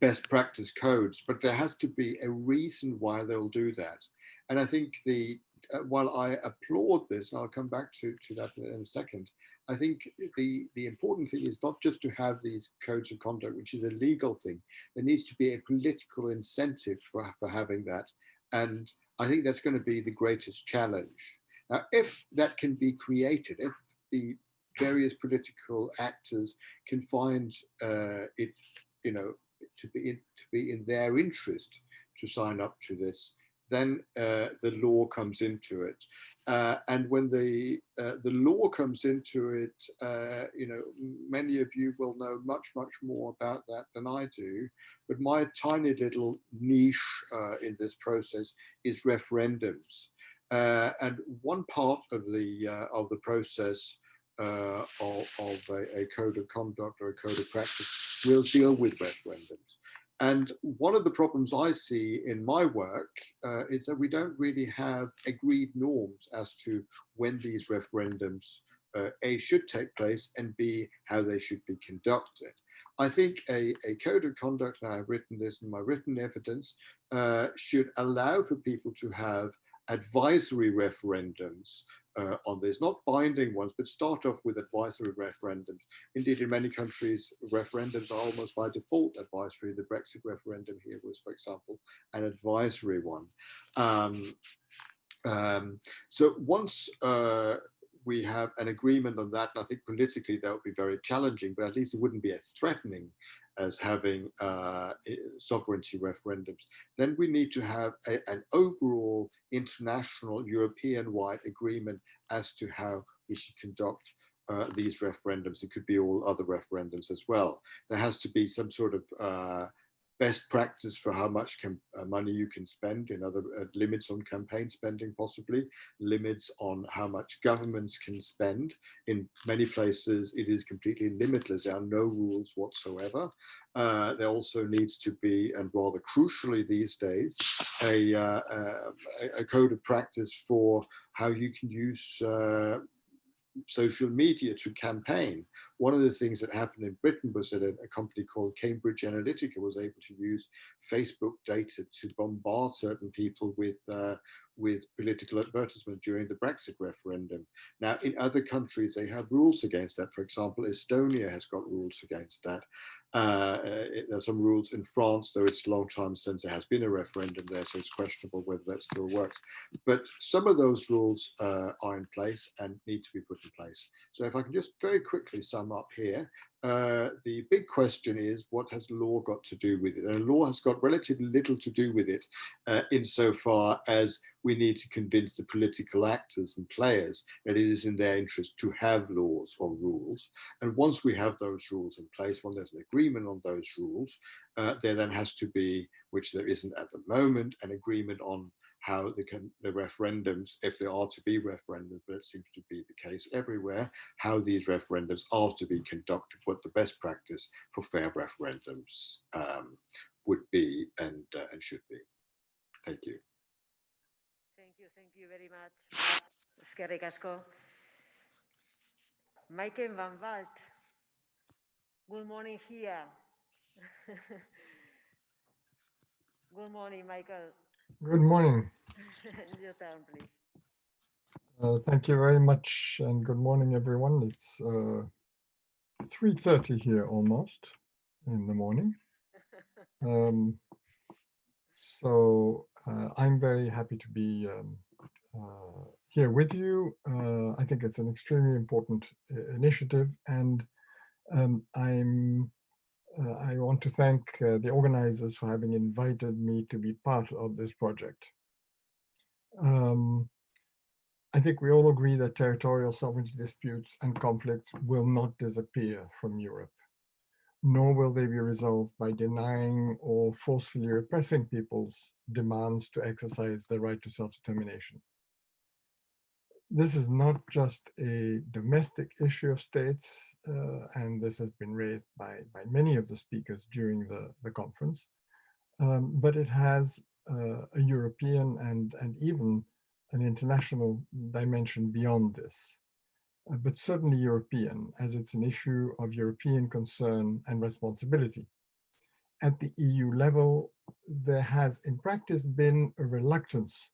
best practice codes, but there has to be a reason why they'll do that. And I think the uh, while I applaud this, and I'll come back to, to that in a second, I think the, the important thing is not just to have these codes of conduct, which is a legal thing. There needs to be a political incentive for, for having that. And I think that's going to be the greatest challenge. Now, if that can be created, if the various political actors can find uh, it, you know, to be in, to be in their interest to sign up to this, then uh, the law comes into it. Uh, and when the uh, the law comes into it, uh, you know, many of you will know much, much more about that than I do. But my tiny little niche uh, in this process is referendums. Uh, and one part of the of the process of, of a, a, code of conduct or a code of practice will deal with referendums. And one of the problems I see in my work uh, is that we don't really have agreed norms as to when these referendums uh, A, should take place and B, how they should be conducted. I think a, a code of conduct, and I've written this in my written evidence, uh, should allow for people to have advisory referendums uh, on this, not binding ones, but start off with advisory referendums. Indeed, in many countries, referendums are almost by default advisory. The Brexit referendum here was, for example, an advisory one. Um, um, so once uh, we have an agreement on that, and I think politically that would be very challenging, but at least it wouldn't be a threatening as having uh, sovereignty referendums, then we need to have a, an overall international European-wide agreement as to how we should conduct uh, these referendums. It could be all other referendums as well. There has to be some sort of uh, best practice for how much can, uh, money you can spend in other uh, limits on campaign spending possibly limits on how much governments can spend. In many places it is completely limitless. There are no rules whatsoever. Uh, there also needs to be and rather crucially these days a, uh, a, a code of practice for how you can use uh, social media to campaign. One of the things that happened in Britain was that a, a, company called Cambridge Analytica was able to use Facebook data to bombard certain people with uh, with political advertisement during the Brexit referendum. Now, in other countries, they have rules against that. For example, Estonia has got rules against that. Uh, there's some rules in France, though it's a long time since there has been a referendum there, so it's questionable whether that still works. But some of those rules uh, are in place and need to be put in place. So if I can just very quickly sum up here, uh, the big question is what has law got to do with it? And law has got relatively little to do with it uh, insofar as we need to convince the political actors and players that it is in their interest to have laws or rules. And once we have those rules in place, when there's an agreement on those rules, uh, there then has to be, which there isn't at the moment, an agreement on how the, the referendums, if there are to be referendums, but it seems to be the case everywhere, how these referendums are to be conducted, what the best practice for fair referendums um, would be and, uh, and should be. Thank you.
Thank you, thank you very much. Eskerrik. Michael van Walt. Good morning here. Good morning, Michael.
Good morning.
Your turn, please.
Uh, thank you very much and good morning, everyone. It's uh, 3.30 here almost in the morning. Um, so uh, I'm very happy to be um, uh, here with you. Uh, I think it's an extremely important uh, initiative and um, I'm uh, I want to thank uh, the organizers for having invited me to be part of this project. Um, I think we all agree that territorial sovereignty disputes and conflicts will not disappear from Europe, nor will they be resolved by denying or forcefully repressing people's demands to exercise their right to self-determination this is not just a domestic issue of states, uh, and this has been raised by, by many of the speakers during the, the conference, um, but it has uh, a European and, and even an international dimension beyond this, uh, but certainly European, as it's an issue of European concern and responsibility. At the EU level, there has in practice been a reluctance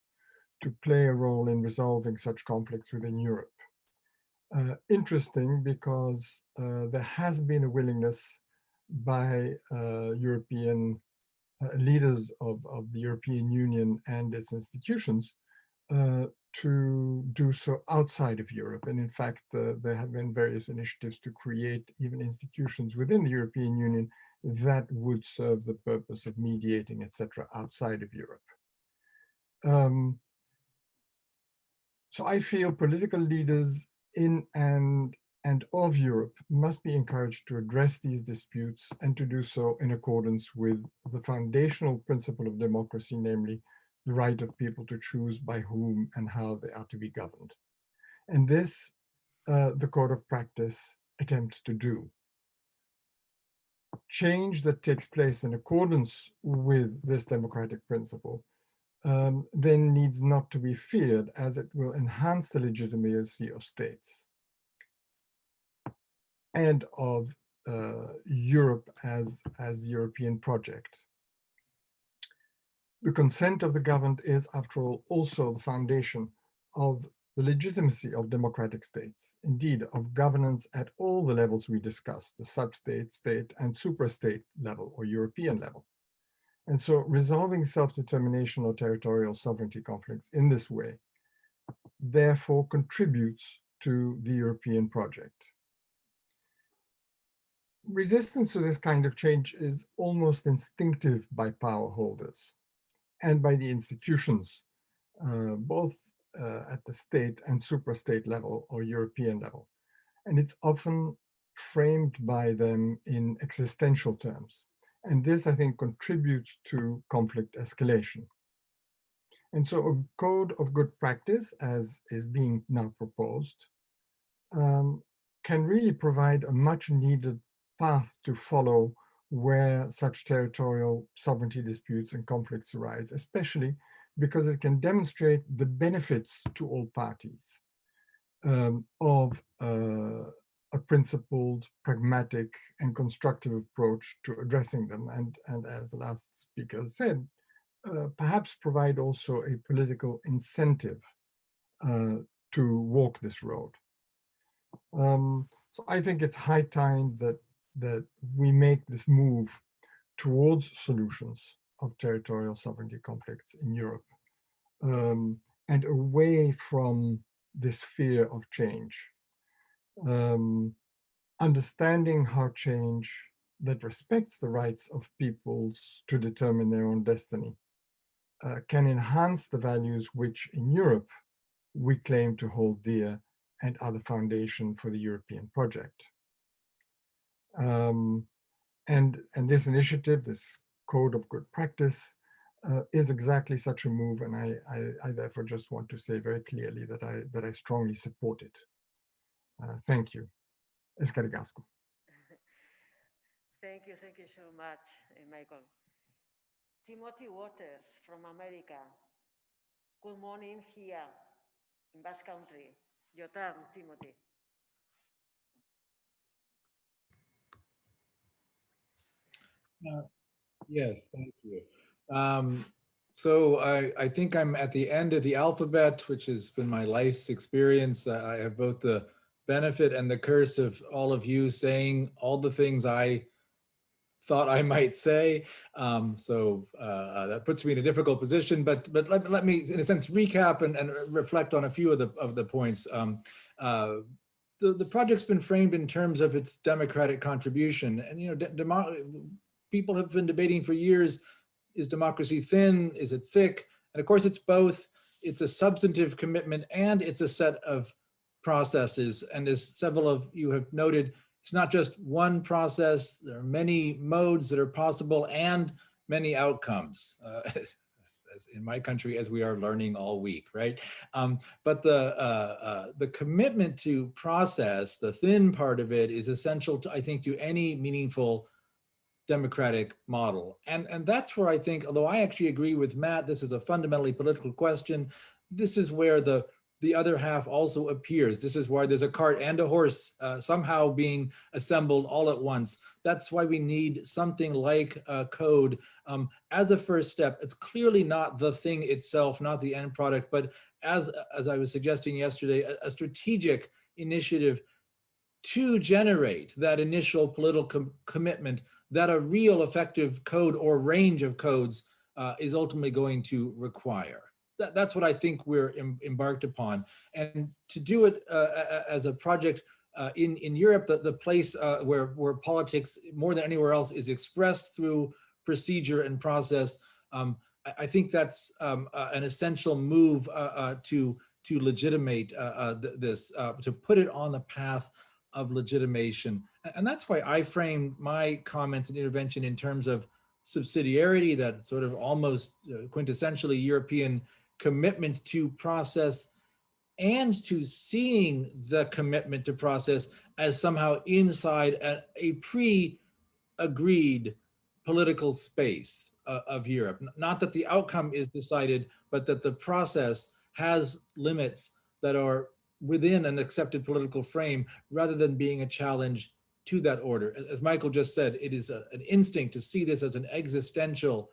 to play a role in resolving such conflicts within Europe. Uh, interesting because uh, there has been a willingness by uh, European uh, leaders of, of the European Union and its institutions uh, to do so outside of Europe. And in fact, uh, there have been various initiatives to create even institutions within the European Union that would serve the purpose of mediating, etc., outside of Europe. Um, so I feel political leaders in and, and of Europe must be encouraged to address these disputes and to do so in accordance with the foundational principle of democracy, namely the right of people to choose by whom and how they are to be governed. And this, uh, the code of practice attempts to do. Change that takes place in accordance with this democratic principle um, then needs not to be feared as it will enhance the legitimacy of states and of uh, Europe as, as the European project. The consent of the governed is, after all, also the foundation of the legitimacy of democratic states, indeed of governance at all the levels we discussed, the sub-state, state, and suprastate level or European level. And so resolving self-determination or territorial sovereignty conflicts in this way, therefore contributes to the European project. resistance to this kind of change is almost instinctive by power holders and by the institutions, uh, both uh, at the state and suprastate level or European level. And it's often framed by them in existential terms. And this, I think, contributes to conflict escalation. And so a code of good practice, as is being now proposed, um, can really provide a much needed path to follow where such territorial sovereignty disputes and conflicts arise, especially because it can demonstrate the benefits to all parties um, of uh, a principled, pragmatic, and constructive approach to addressing them. And, and as the last speaker said, uh, perhaps provide also a political incentive uh, to walk this road. Um, so I think it's high time that that we make this move towards solutions of territorial sovereignty conflicts in Europe um, and away from this fear of change. Um, understanding how change that respects the rights of peoples to determine their own destiny uh, can enhance the values which in Europe we claim to hold dear and are the foundation for the European project. Um, and, and this initiative, this code of good practice, uh, is exactly such a move. And I, I, I, therefore just want to say very clearly that I, that I strongly support it. Uh, thank you. Escargasco.
Thank you, thank you so much, eh, Michael. Timothy Waters from America. Good morning here in Basque Country. Your turn, Timothy.
Uh, yes, thank you. Um, so I, I think I'm at the end of the alphabet, which has been my life's experience. I have both the benefit and the curse of all of you saying all the things I thought I might say. Um, so uh, uh that puts me in a difficult position, but but let, let me, in a sense, recap and, and reflect on a few of the, of the points. Um, uh, the, the project's been framed in terms of its democratic contribution. And, you know, people have been debating for years, is democracy thin, is it thick? And of course it's both, it's a substantive commitment and it's a set of processes. And as several of you have noted, it's not just one process, there are many modes that are possible and many outcomes. Uh, in my country as we are learning all week, right? Um, but the uh, uh, the commitment to process, the thin part of it is essential to, I think, to any meaningful democratic model. And, and that's where I think, although I actually agree with Matt, this is a fundamentally political question, this is where the, the other half also appears. This is why there's a cart and a horse uh, somehow being assembled all at once. That's why we need something like a code um, as a first step. It's clearly not the thing itself, not the end product, but as, as I was suggesting yesterday, a, a strategic initiative to generate that initial political com commitment that a real effective code or range of codes uh, is ultimately going to require. That, that's what I think we're em embarked upon. And to do it uh, as a project uh, in, in Europe, the, the place uh, where, where politics more than anywhere else is expressed through procedure and process, um, I, I, think that's um, uh, an essential move uh, to, to legitimate th this, to put it on the path of legitimation. And that's why I framed my comments and intervention in terms of subsidiarity, that sort of almost uh, quintessentially European commitment to process and to seeing the commitment to process as somehow inside a, a pre-agreed political space uh, of Europe. Not that the outcome is decided, but that the process has limits that are within an accepted political frame rather than being a challenge to that order. As Michael just said, it is a, an instinct to see this as an existential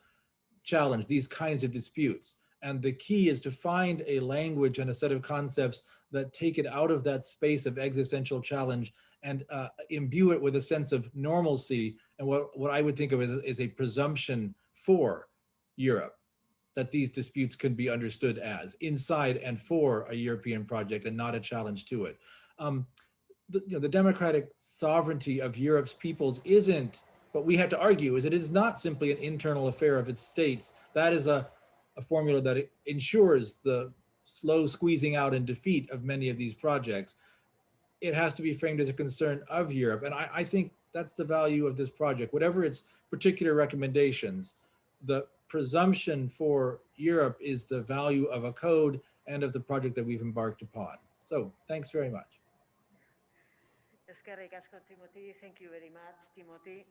challenge, these kinds of disputes. And the key is to find a language and a set of concepts that take it out of that space of existential challenge and uh, imbue it with a sense of normalcy and what, what I would think of as, a presumption for Europe that these disputes can be understood as inside and for a European project and not a challenge to it. Um, the, you know, the democratic sovereignty of Europe's peoples isn't, what we have to argue is it is not simply an internal affair of its states. That is a, a formula that ensures the slow squeezing out and defeat of many of these projects. It has to be framed as a concern of Europe. And I, I think that's the value of this project. Whatever its particular recommendations, the presumption for Europe is the value of a code and of the project that we've embarked upon. So thanks very much.
Thank you very much, Timothy.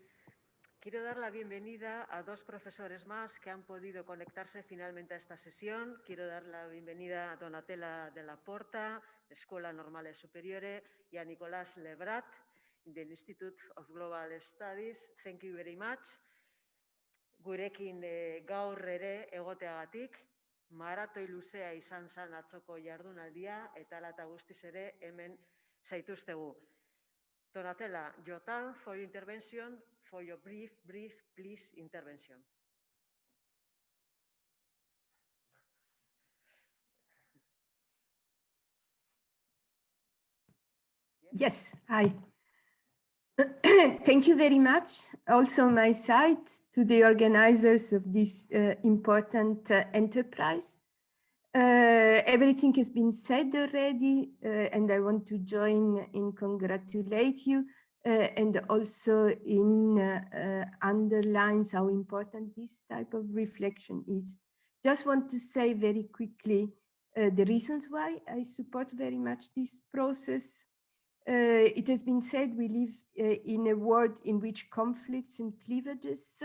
Quiero dar la bienvenida a dos profesores más que han podido conectarse finalmente a esta sesión. Quiero dar la bienvenida a Donatella de la Porta, de Escuela Normale Superiore, y a Nicolás Lebrat, del Institute of Global Studies. Thank you very much. Gurekin e, gaur ere egoteagatik, maratoi luzea izan zan atzoko jardunaldia, eta lata guztiz ere hemen zaituztegu. Donatella, your time for intervention, for your brief, brief, please, intervention.
Yes, hi. Thank you very much. Also my side to the organizers of this uh, important uh, enterprise. Uh, everything has been said already, uh, and I want to join in congratulate you and also in uh, underlines how important this type of reflection is. Just want to say very quickly the reasons why I support very much this process uh, it has been said we live uh, in a world in which conflicts and cleavages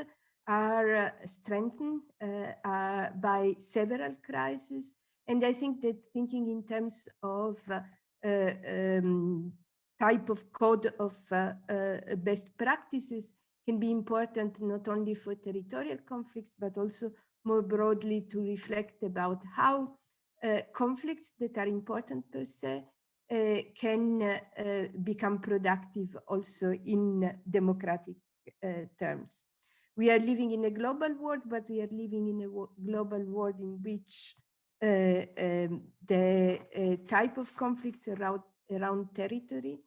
are uh, strengthened by several crises. And I think that thinking in terms of um, type of code of uh, uh, best practices can be important not only for territorial conflicts, but also more broadly to reflect about how uh, conflicts that are important per se uh, can uh, become productive also in democratic uh, terms. We are living in a global world, but we are living in a global world in which um, the type of conflicts around, around territory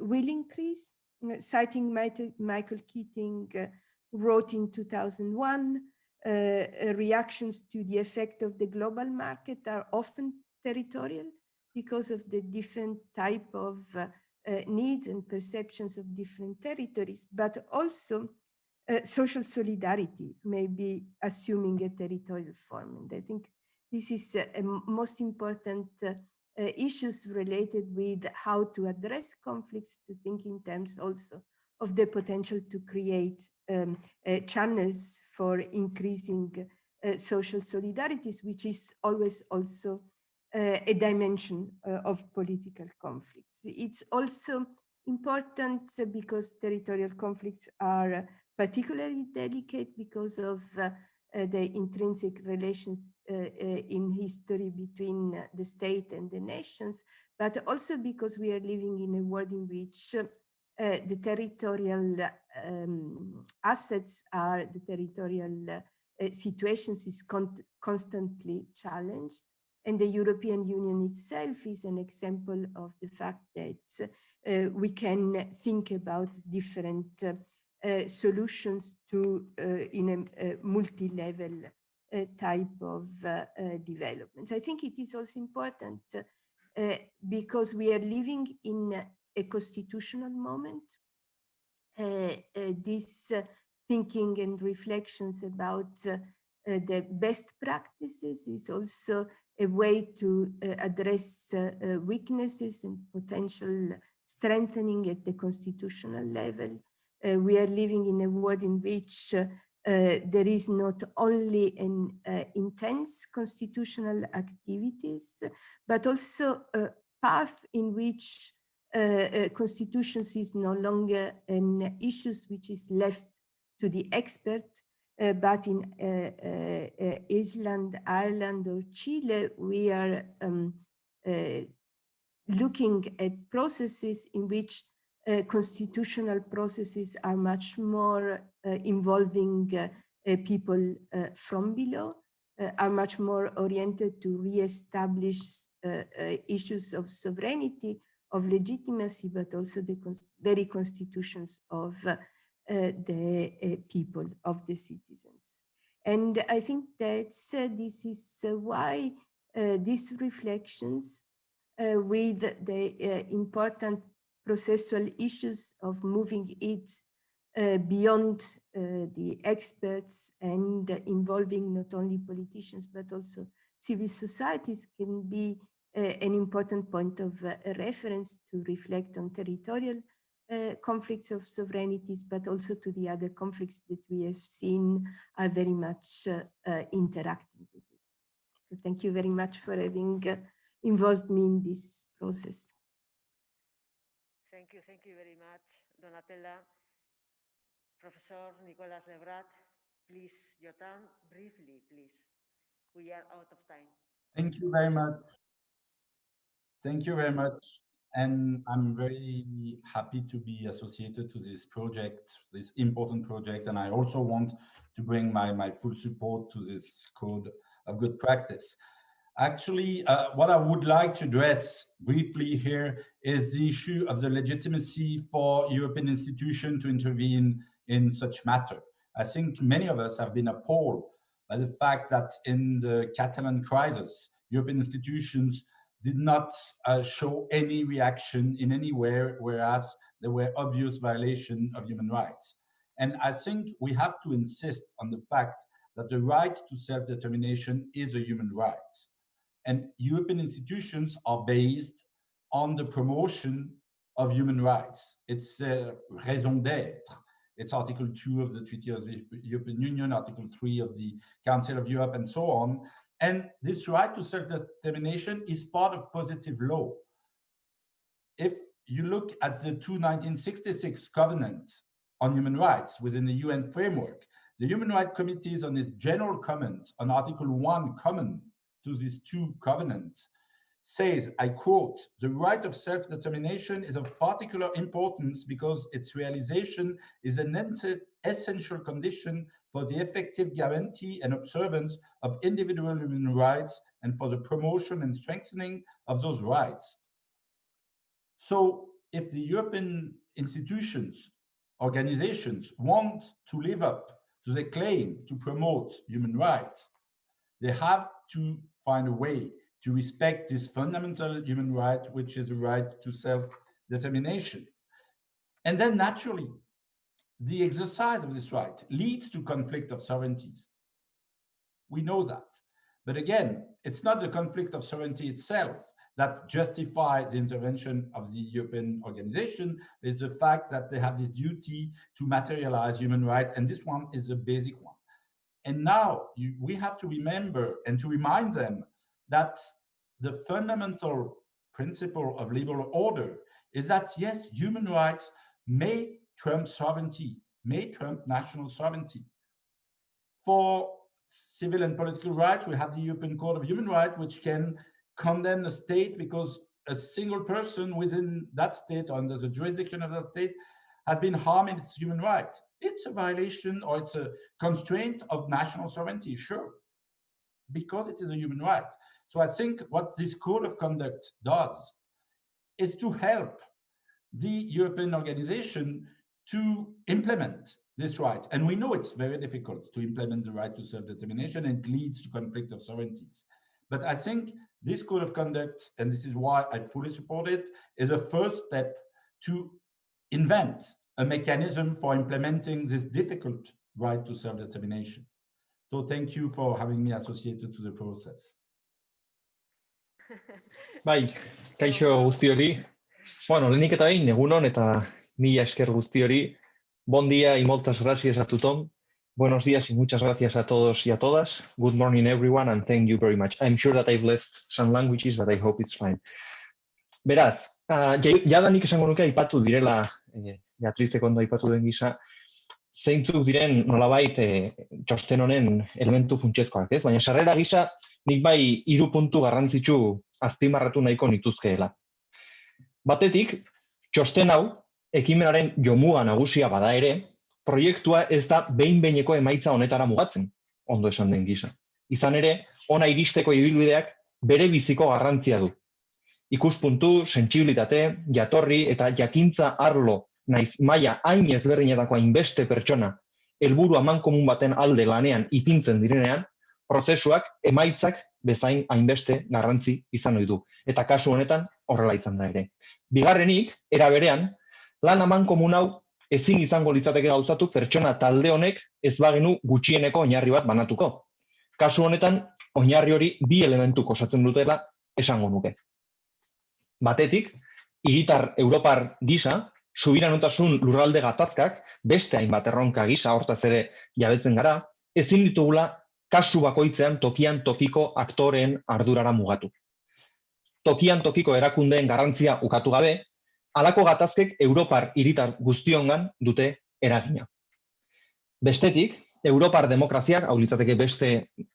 will increase. Citing Michael Keating wrote in 2001, uh, reactions to the effect of the global market are often territorial because of the different type of uh, uh, needs and perceptions of different territories, but also uh, social solidarity may be assuming a territorial form. And I think this is a most important uh, uh, issues related with how to address conflicts, to think in terms also of the potential to create um, uh, channels for increasing social solidarities, which is always also uh, a dimension uh, of political conflicts. It's also important because territorial conflicts are particularly delicate because of uh, the intrinsic relations uh, uh, in history between the state and the nations, but also because we are living in a world in which uh, the territorial um, assets are the territorial situations is con constantly challenged. And the European Union itself is an example of the fact that uh, we can think about different uh, uh, solutions to uh, in a, multi-level uh, type of uh, developments. I think it is also important because we are living in a constitutional moment. this thinking and reflections about the best practices is also a way to uh, address uh, uh, weaknesses and potential strengthening at the constitutional level. Uh, we are living in a world in which uh, there is not only an intense constitutional activities, but also a path in which constitutions is no longer an issue which is left to the expert, uh, but in uh, uh, Iceland, Ireland, or Chile, we are um, looking at processes in which Uh, constitutional processes are much more uh, involving uh, people from below, are much more oriented to re-establish issues of sovereignty of legitimacy, but also the very constitutions of uh, the uh, people, of the citizens. And I think that uh, this is uh, why these reflections with the important processual issues of moving it uh, beyond uh, the experts and uh, involving not only politicians but also civil societies can be an important point of reference to reflect on territorial conflicts of sovereignties, but also to the other conflicts that we have seen are very much interacting with it. So thank you very much for having involved me in this process.
Thank you, thank you very much, Donatella. Professor Nicolás Levrat, please, your turn, briefly, please. We are out of time.
Thank you very much. Thank you very much. And I'm very happy to be associated to this project, this important project. And I also want to bring my, my full support to this code of good practice. Actually, uh, what I would like to address briefly here is the issue of the legitimacy for European institutions to intervene in such matter. I think many of us have been appalled by the fact that in the Catalan crisis, European institutions did not uh, show any reaction in any way, whereas there were obvious violations of human rights. And I think we have to insist on the fact that the right to self-determination is a human right. And European institutions are based on the promotion of human rights. It's a raison d'être. It's Article 2 of the Treaty of the European Union, Article 3 of the Council of Europe, and so on. And this right to self-determination is part of positive law. If you look at the two 1966 covenants on human rights within the UN framework, the Human Rights Committees on its general comment on Article 1 common to these two covenants says, I quote, the right of self-determination is of particular importance because its realization is an essential condition for the effective guarantee and observance of individual human rights and for the promotion and strengthening of those rights. So if the European institutions, organizations want to live up to the claim to promote human rights, they have to find a way to respect this fundamental human right, which is the right to self-determination. And then naturally, the exercise of this right leads to conflict of sovereignties. We know that. But again, it's not the conflict of sovereignty itself that justifies the intervention of the European organization. It's the fact that they have this duty to materialize human rights, and this one is a basic one. And now you, we have to remember and to remind them that the fundamental principle of liberal order is that yes, human rights may trump sovereignty, may trump national sovereignty. For civil and political rights, we have the European Court of Human Rights, which can condemn a state because a single person within that state, under the jurisdiction of that state, has been harming its human rights. It's a violation or it's a constraint of national sovereignty, sure, because it is a human right. So I think what this code of conduct does is to help the European organization to implement this right. And we know it's very difficult to implement the right to self-determination and it leads to conflict of sovereignties. But I think this code of conduct, and this is why I fully support it, is a first step to invent a mechanism for implementing this difficult right to self-determination. So thank you for having me associated to the process.
Bai, kaixo guzti hori. Bueno, lehenik eta behin, egunon eta mila esker guzti hori. Bon día y moltes gracias a tothom. Buenos días y muchas gracias a todos y a todas. Good morning, everyone, and thank you very much. I'm sure that I've left some languages, but I hope it's fine. Beraz, uh, jada nik esango nuke aipatu direla eh, Beatriz ondo aipatu den gisa, zeintzuk diren nolabait e, txosten honen elementu funtsezkoak, ez? Baina sarrera gisa nik bai hiru puntu garrantzitsu azpimarratu nahiko nituzkeela. Batetik, txosten hau ekimenaren jomua nagusia bada ere, proiektua ez da behin-behineko emaitza honetara mugatzen, ondo esan den gisa. Izan ere, ona iristeko ibilbideak bere biziko garrantzia du. ikuspuntu, sentsibilitate, jatorri eta jakintza arlo naiz maila hain ezberdinetako hainbeste pertsona helburu amankomun baten alde lanean ipintzen direnean, prozesuak emaitzak bezain hainbeste garrantzi izan ohi du. Eta kasu honetan horrela izan da ere. Bigarrenik, era berean, lan amankomun hau ezin izango litzateke gauzatu pertsona talde honek ez bagenu gutxieneko oinarri bat banatuko. Kasu honetan, oinarri hori bi elementu osatzen dutela esango nuke. Batetik, hiritar Europar gisa, subiranotasun lurralde gatazkak, beste hainbat erronka gisa hortaz ere jabetzen gara, ezin ditugula kasu bakoitzean tokian tokiko aktoreen ardurara mugatu. Tokian tokiko erakundeen garrantzia ukatu gabe, halako gatazkek Europar hiritar guztiongan dute eragina. Bestetik, Europar demokraziak, hau litzateke beste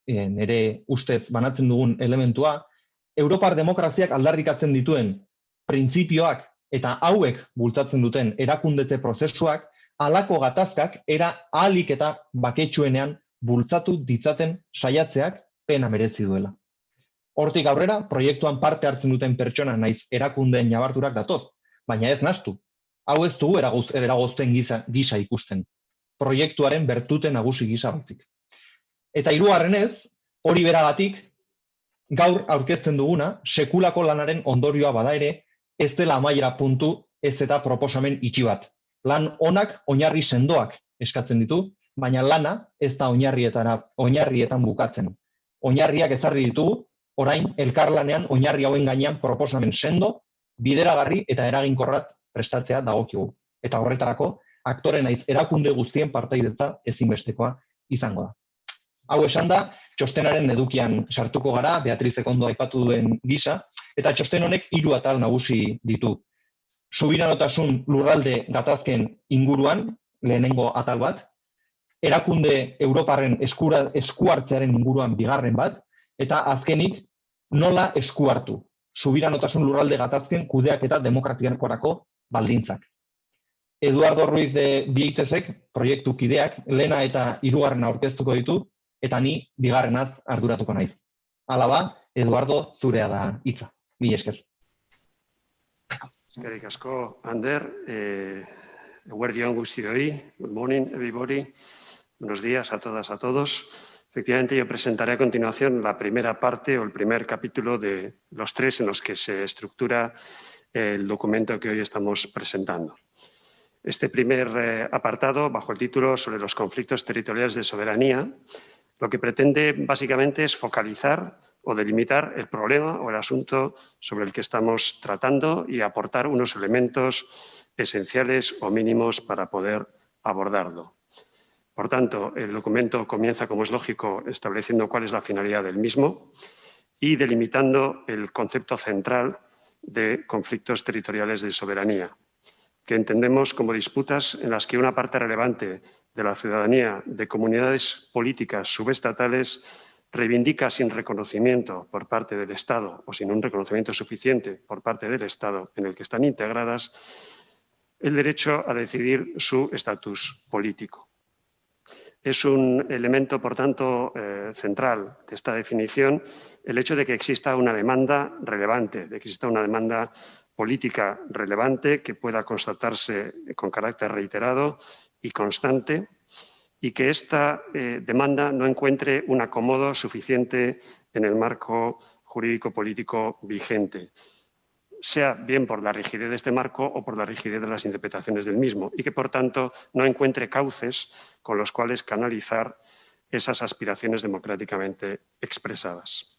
e, nere ustez banatzen dugun elementua, Europar demokraziak aldarrikatzen dituen printzipioak eta hauek bultzatzen duten erakundete prozesuak halako gatazkak era ahalik eta baketsuenean bultzatu ditzaten saiatzeak pena merezi duela. Hortik aurrera, proiektuan parte hartzen duten pertsona naiz erakundeen jabarturak datoz, baina ez nastu. Hau ez dugu eragozten gisa, gisa ikusten. Proiektuaren bertute nagusi gisa batzik. Eta hirugarrenez, hori beragatik, gaur aurkezten duguna, sekulako lanaren ondorioa bada ere, ez dela amaiera puntu ez eta proposamen itxi bat. Lan onak oinarri sendoak eskatzen ditu, baina lana ez da oinarrietara oinarrietan bukatzen. Oinarriak ezarri ditugu, orain elkarlanean oinarri hauen gainean proposamen sendo, bideragarri eta eraginkorrat prestatzea dagokigu. Eta horretarako, aktore naiz erakunde guztien partaidetza ezinbestekoa izango da. Hau esan da, txostenaren edukian sartuko gara, Beatriz Ekondo aipatu duen gisa, eta txosten honek hiru atal nagusi ditu. Subiranotasun lurralde gatazken inguruan, lehenengo atal bat, erakunde Europarren eskura, eskuartzearen inguruan bigarren bat, eta azkenik nola eskuartu. Subiranotasun lurralde gatazken kudeak eta demokratiakorako baldintzak. Eduardo Ruiz de Biitezek, proiektu kideak, lena eta hirugarren aurkeztuko ditu, eta ni bigarrenaz arduratuko naiz. Hala ba, Eduardo zurea da hitza. Mi esker.
Eskerrik asko, Ander. Eh, Guardián Gustioi. Good morning, everybody. Buenos días a todas, a todos. Efectivamente, yo presentaré a continuación la primera parte o el primer capítulo de los tres en los que se estructura el documento que hoy estamos presentando. Este primer eh, apartado, bajo el título sobre los conflictos territoriales de soberanía, lo que pretende básicamente es focalizar o delimitar el problema o el asunto sobre el que estamos tratando y aportar unos elementos esenciales o mínimos para poder abordarlo. Por tanto, el documento comienza, como es lógico, estableciendo cuál es la finalidad del mismo y delimitando el concepto central de conflictos territoriales de soberanía, que entendemos como disputas en las que una parte relevante de la ciudadanía de comunidades políticas subestatales reivindica sin reconocimiento por parte del Estado o sin un reconocimiento suficiente por parte del Estado en el que están integradas el derecho a decidir su estatus político. Es un elemento, por tanto, eh, central de esta definición el hecho de que exista una demanda relevante, de que exista una demanda política relevante que pueda constatarse con carácter reiterado y constante y que esta eh, demanda no encuentre un acomodo suficiente en el marco jurídico-político vigente sea bien por la rigidez de este marco o por la rigidez de las interpretaciones del mismo, y que, por tanto, no encuentre cauces con los cuales canalizar esas aspiraciones democráticamente expresadas.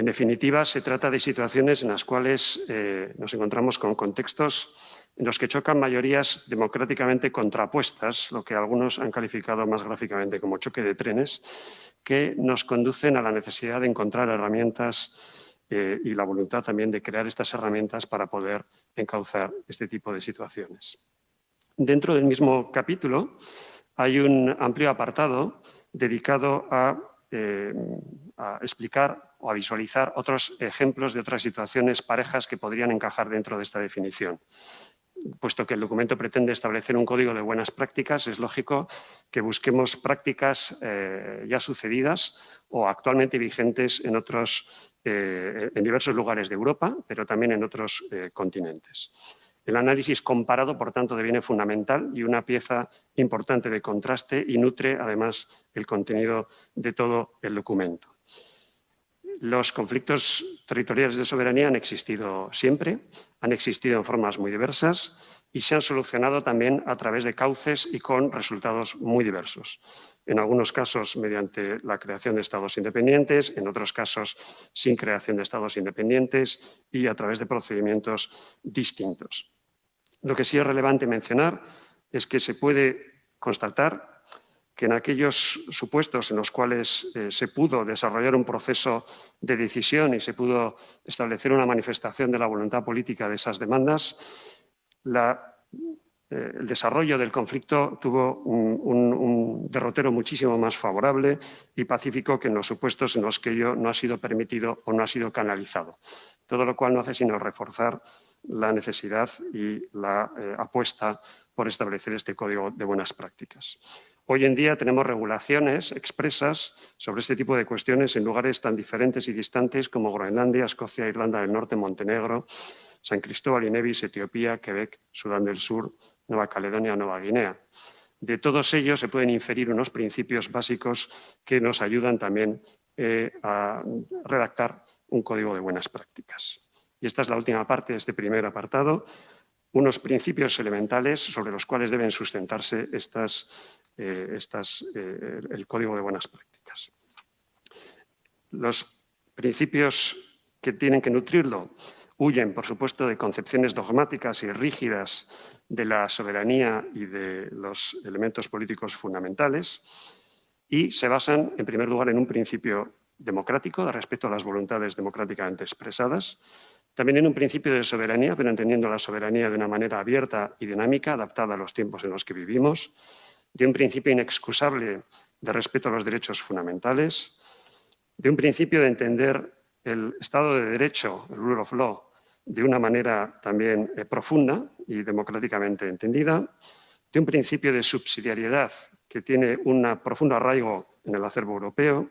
En definitiva, se trata de situaciones en las cuales eh, nos encontramos con contextos en los que chocan mayorías democráticamente contrapuestas, lo que algunos han calificado más gráficamente como choque de trenes, que nos conducen a la necesidad de encontrar herramientas eh, y la voluntad también de crear estas herramientas para poder encauzar este tipo de situaciones. Dentro del mismo capítulo hay un amplio apartado dedicado a, eh, a explicar o a visualizar otros ejemplos de otras situaciones parejas que podrían encajar dentro de esta definición. puesto que el documento pretende establecer un código de buenas prácticas, es lógico que busquemos prácticas eh, ya sucedidas o actualmente vigentes en, otros, eh, en diversos lugares de Europa, pero también en otros eh, continentes. El análisis comparado, por tanto, deviene fundamental y una pieza importante de contraste y nutre, además, el contenido de todo el documento. Los conflictos territoriales de soberanía han existido siempre, han existido en formas muy diversas y se han solucionado también a través de cauces y con resultados muy diversos. En algunos casos mediante la creación de estados independientes, en otros casos sin creación de estados independientes y a través de procedimientos distintos. Lo que sí es relevante mencionar es que se puede constatar que en aquellos supuestos en los cuales eh, se pudo desarrollar un proceso de decisión y se pudo establecer una manifestación de la voluntad política de esas demandas, eh, el desarrollo del conflicto tuvo un, derrotero muchísimo más favorable y pacífico que en los supuestos en los que ello no ha sido permitido o no ha sido canalizado. Todo lo cual no hace sino reforzar la necesidad y la eh, apuesta por establecer este código de buenas prácticas. Hoy en día tenemos regulaciones expresas sobre este tipo de cuestiones en lugares tan diferentes y distantes como Groenlandia, Escocia, Irlanda del Norte, Montenegro, San Cristóbal y Nevis, Etiopía, Quebec, Sudán del Sur, Nueva Caledonia o Nueva Guinea. De todos ellos se pueden inferir unos principios básicos que nos ayudan también eh, a redactar un código de buenas prácticas. Y esta es la última parte de este primer apartado, unos principios elementales sobre los cuales deben sustentarse estas, eh, eh, el código de buenas prácticas. Los principios que tienen que nutrirlo huyen, por supuesto, de concepciones dogmáticas y rígidas de la soberanía y de los elementos políticos fundamentales y se basan, en primer lugar, en un principio democrático de respeto a las voluntades democráticamente expresadas, también en un principio de soberanía, pero entendiendo la soberanía de una manera abierta y dinámica, adaptada a los tiempos en los que vivimos, de un principio inexcusable de respeto a los derechos fundamentales, de un principio de entender el Estado de Derecho, el rule of law, de una manera también eh, profunda y democráticamente entendida, de un principio de subsidiariedad que tiene un profundo arraigo en el acervo europeo,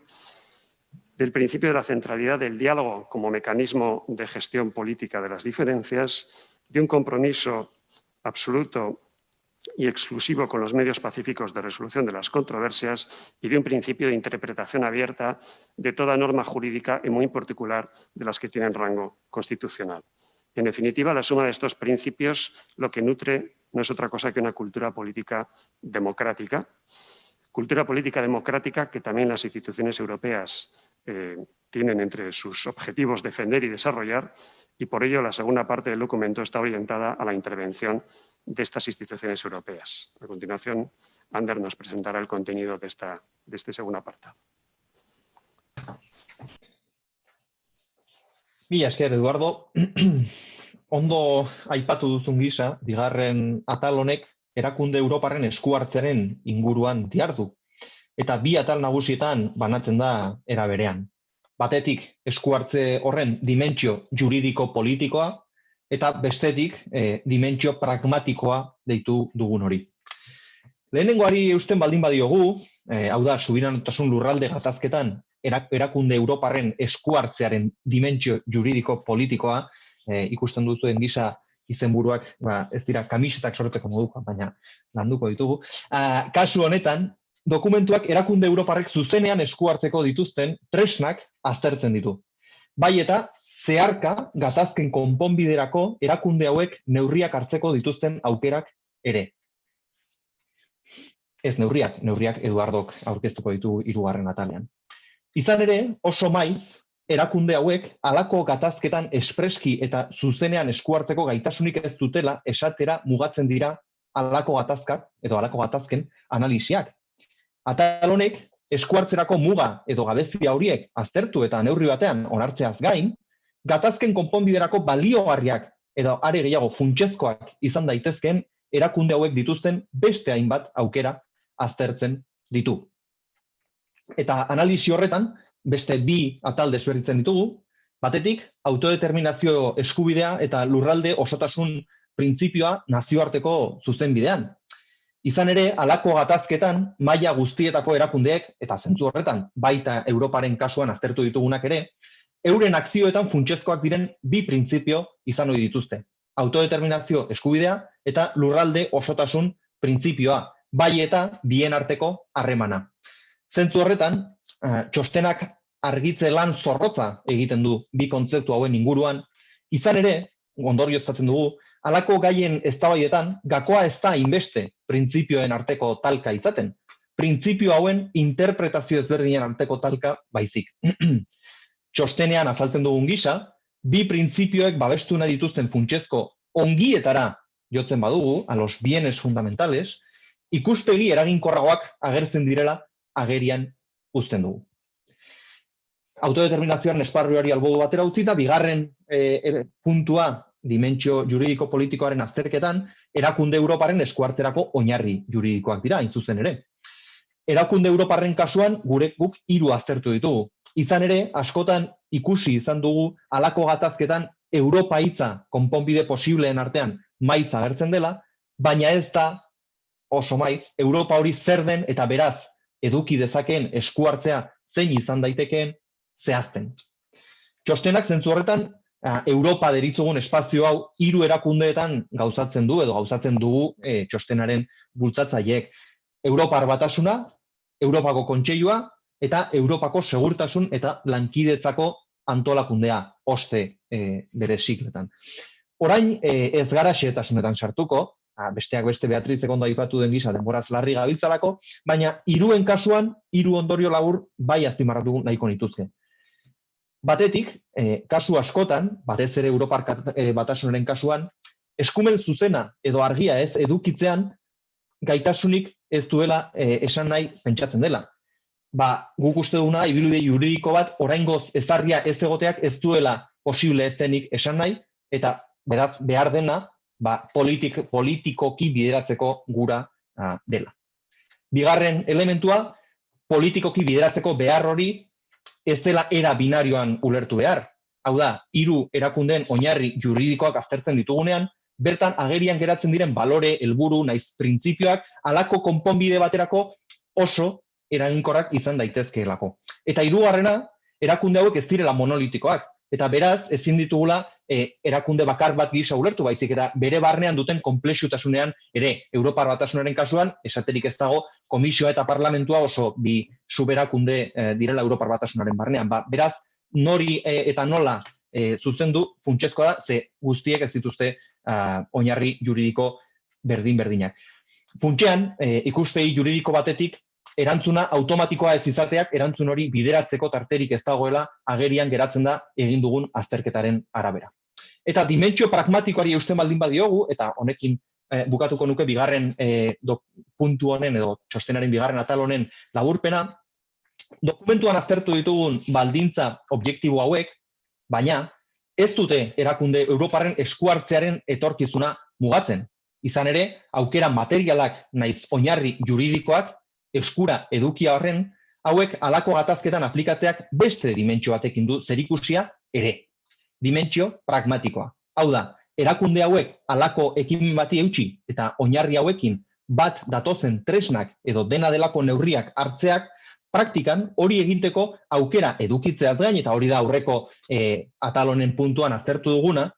del principio de la centralidad del diálogo como mecanismo de gestión política de las diferencias, de un compromiso absoluto y exclusivo con los medios pacíficos de resolución de las controversias y de un principio de interpretación abierta de toda norma jurídica y muy en particular de las que tienen rango constitucional. En definitiva, la suma de estos principios lo que nutre no es otra cosa que una cultura política democrática, cultura política democrática que también las instituciones europeas eh, tienen entre sus objetivos defender y desarrollar y por ello la segunda parte del documento está orientada a la intervención de estas instituciones europeas. A continuación, Ander nos presentará el contenido de, esta, de este segundo apartado.
Mila esker, Eduardo. Ondo aipatu duzun gisa, bigarren atal honek erakunde Europarren eskuartzaren inguruan diardu eta bi atal nagusietan banatzen da era berean. Batetik eskuartze horren dimentsio juridiko politikoa eta bestetik e, dimentsio pragmatikoa deitu dugun hori. Lehenengoari eusten baldin badiogu, e, hau da, subiranotasun lurralde gatazketan erakunde Europarren eskuartzearen dimentsio juridiko politikoa, e, ikusten duzuen gisa izenburuak ba, ez dira kamisetak sorteko moduko, baina landuko ditugu. A, kasu honetan, dokumentuak erakunde Europarrek zuzenean esku hartzeko dituzten tresnak aztertzen ditu. Bai eta zeharka gatazken konponbiderako erakunde hauek neurriak hartzeko dituzten aukerak ere. Ez neurriak, neurriak Eduardok aurkeztuko ditu hirugarren atalean. Izan ere, oso maiz, erakunde hauek halako gatazketan espreski eta zuzenean esku hartzeko gaitasunik ez dutela esatera mugatzen dira halako gatazkak edo halako gatazken analisiak. Atal honek eskuartzerako muga edo gabezia horiek aztertu eta neurri batean onartzeaz gain, gatazken konponbiderako baliogarriak edo are gehiago funtsezkoak izan daitezkeen erakunde hauek dituzten beste hainbat aukera aztertzen ditu. Eta analisi horretan, beste bi atal desberditzen ditugu, batetik autodeterminazio eskubidea eta lurralde osotasun printzipioa nazioarteko zuzenbidean. Izan ere, halako gatazketan maila guztietako erakundeek eta zentzu horretan baita Europaren kasuan aztertu ditugunak ere, euren akzioetan funtsezkoak diren bi printzipio izan ohi dituzte. Autodeterminazio eskubidea eta lurralde osotasun printzipioa, bai eta bien arteko harremana. Zentzu horretan, eh, txostenak argitze lan zorrotza egiten du bi kontzeptu hauen inguruan, izan ere, ondorioztatzen dugu, halako gaien eztabaidetan gakoa ez da inbeste printzipioen arteko talka izaten. Printzipio hauen interpretazio ezberdinen arteko talka baizik. Txostenean azaltzen dugun gisa, bi printzipioek babestu nahi dituzten funtsezko ongietara jotzen badugu, a los bienes fundamentales, ikuspegi eraginkorragoak agertzen direla agerian uzten dugu. Autodeterminazioaren esparruari albodu batera utzita, bigarren e, puntua dimentsio juridiko politikoaren azterketan, erakunde Europaren eskuartzerako oinarri juridikoak dira, hain zuzen ere. Erakunde Europarren kasuan gure guk hiru aztertu ditugu. Izan ere, askotan ikusi izan dugu halako gatazketan Europa hitza konponbide posibleen artean maiz agertzen dela, baina ez da oso maiz Europa hori zer den eta beraz eduki dezakeen eskuartzea zein izan daitekeen zehazten. Txostenak zentzu horretan Europa deritzugun espazio hau hiru erakundeetan gauzatzen du edo gauzatzen dugu e, txostenaren bultzatzaileek. Europar batasuna, Europako kontseilua eta Europako segurtasun eta lankidetzako antolakundea oste e, bere sikletan. Orain e, ez gara xetasunetan sartuko, a, besteak beste Beatriz Ekonda aipatu den gisa denboraz larri gabiltzalako, baina hiruen kasuan hiru ondorio labur bai azpimarratu nahiko nituzke. Batetik, e, kasu askotan, batez ere Europar e, batasunaren kasuan, eskumen zuzena edo argia ez edukitzean gaitasunik ez duela e, esan nahi pentsatzen dela. Ba, guk uste duna, ibilude juridiko bat, oraingoz ezarria ez egoteak ez duela posible ez denik esan nahi, eta beraz behar dena, ba, politik, politikoki bideratzeko gura a, dela. Bigarren elementua, politikoki bideratzeko behar hori ez dela era binarioan ulertu behar. Hau da, hiru erakundeen oinarri juridikoak aztertzen ditugunean, bertan agerian geratzen diren balore, helburu, naiz printzipioak, alako konponbide baterako oso eraginkorrak izan daitezkeelako. Eta hirugarrena, erakunde hauek ez direla monolitikoak, eta beraz ezin ditugula e, erakunde bakar bat gisa ulertu baizik eta bere barnean duten konplexutasunean ere Europar batasunaren kasuan esaterik ez dago komisioa eta parlamentua oso bi suberakunde e, direla Europar batasunaren barnean. Ba, beraz nori e, eta nola e, zuzendu funtsezkoa da ze guztiek ez dituzte oinarri juridiko berdin berdinak funtsean e, ikuspegi juridiko batetik erantzuna automatikoa ez izateak erantzun hori bideratzeko tarterik ez dagoela agerian geratzen da egin dugun azterketaren arabera. Eta dimentsio pragmatikoari eusten baldin badiogu, eta honekin eh, bukatuko nuke bigarren eh, puntu honen edo txostenaren bigarren atal honen laburpena, dokumentuan aztertu ditugun baldintza objektibo hauek, baina ez dute erakunde Europarren eskuartzearen etorkizuna mugatzen. Izan ere, aukera materialak naiz oinarri juridikoak eskura edukia horren, hauek alako gatazketan aplikatzeak beste dimentsio batekin du zerikusia ere. Dimentsio pragmatikoa. Hau da, erakunde hauek alako ekimin bati eutxi eta oinarri hauekin bat datozen tresnak edo dena delako neurriak hartzeak, praktikan hori eginteko aukera edukitzeaz gain, eta hori da aurreko e, atalonen puntuan aztertu duguna,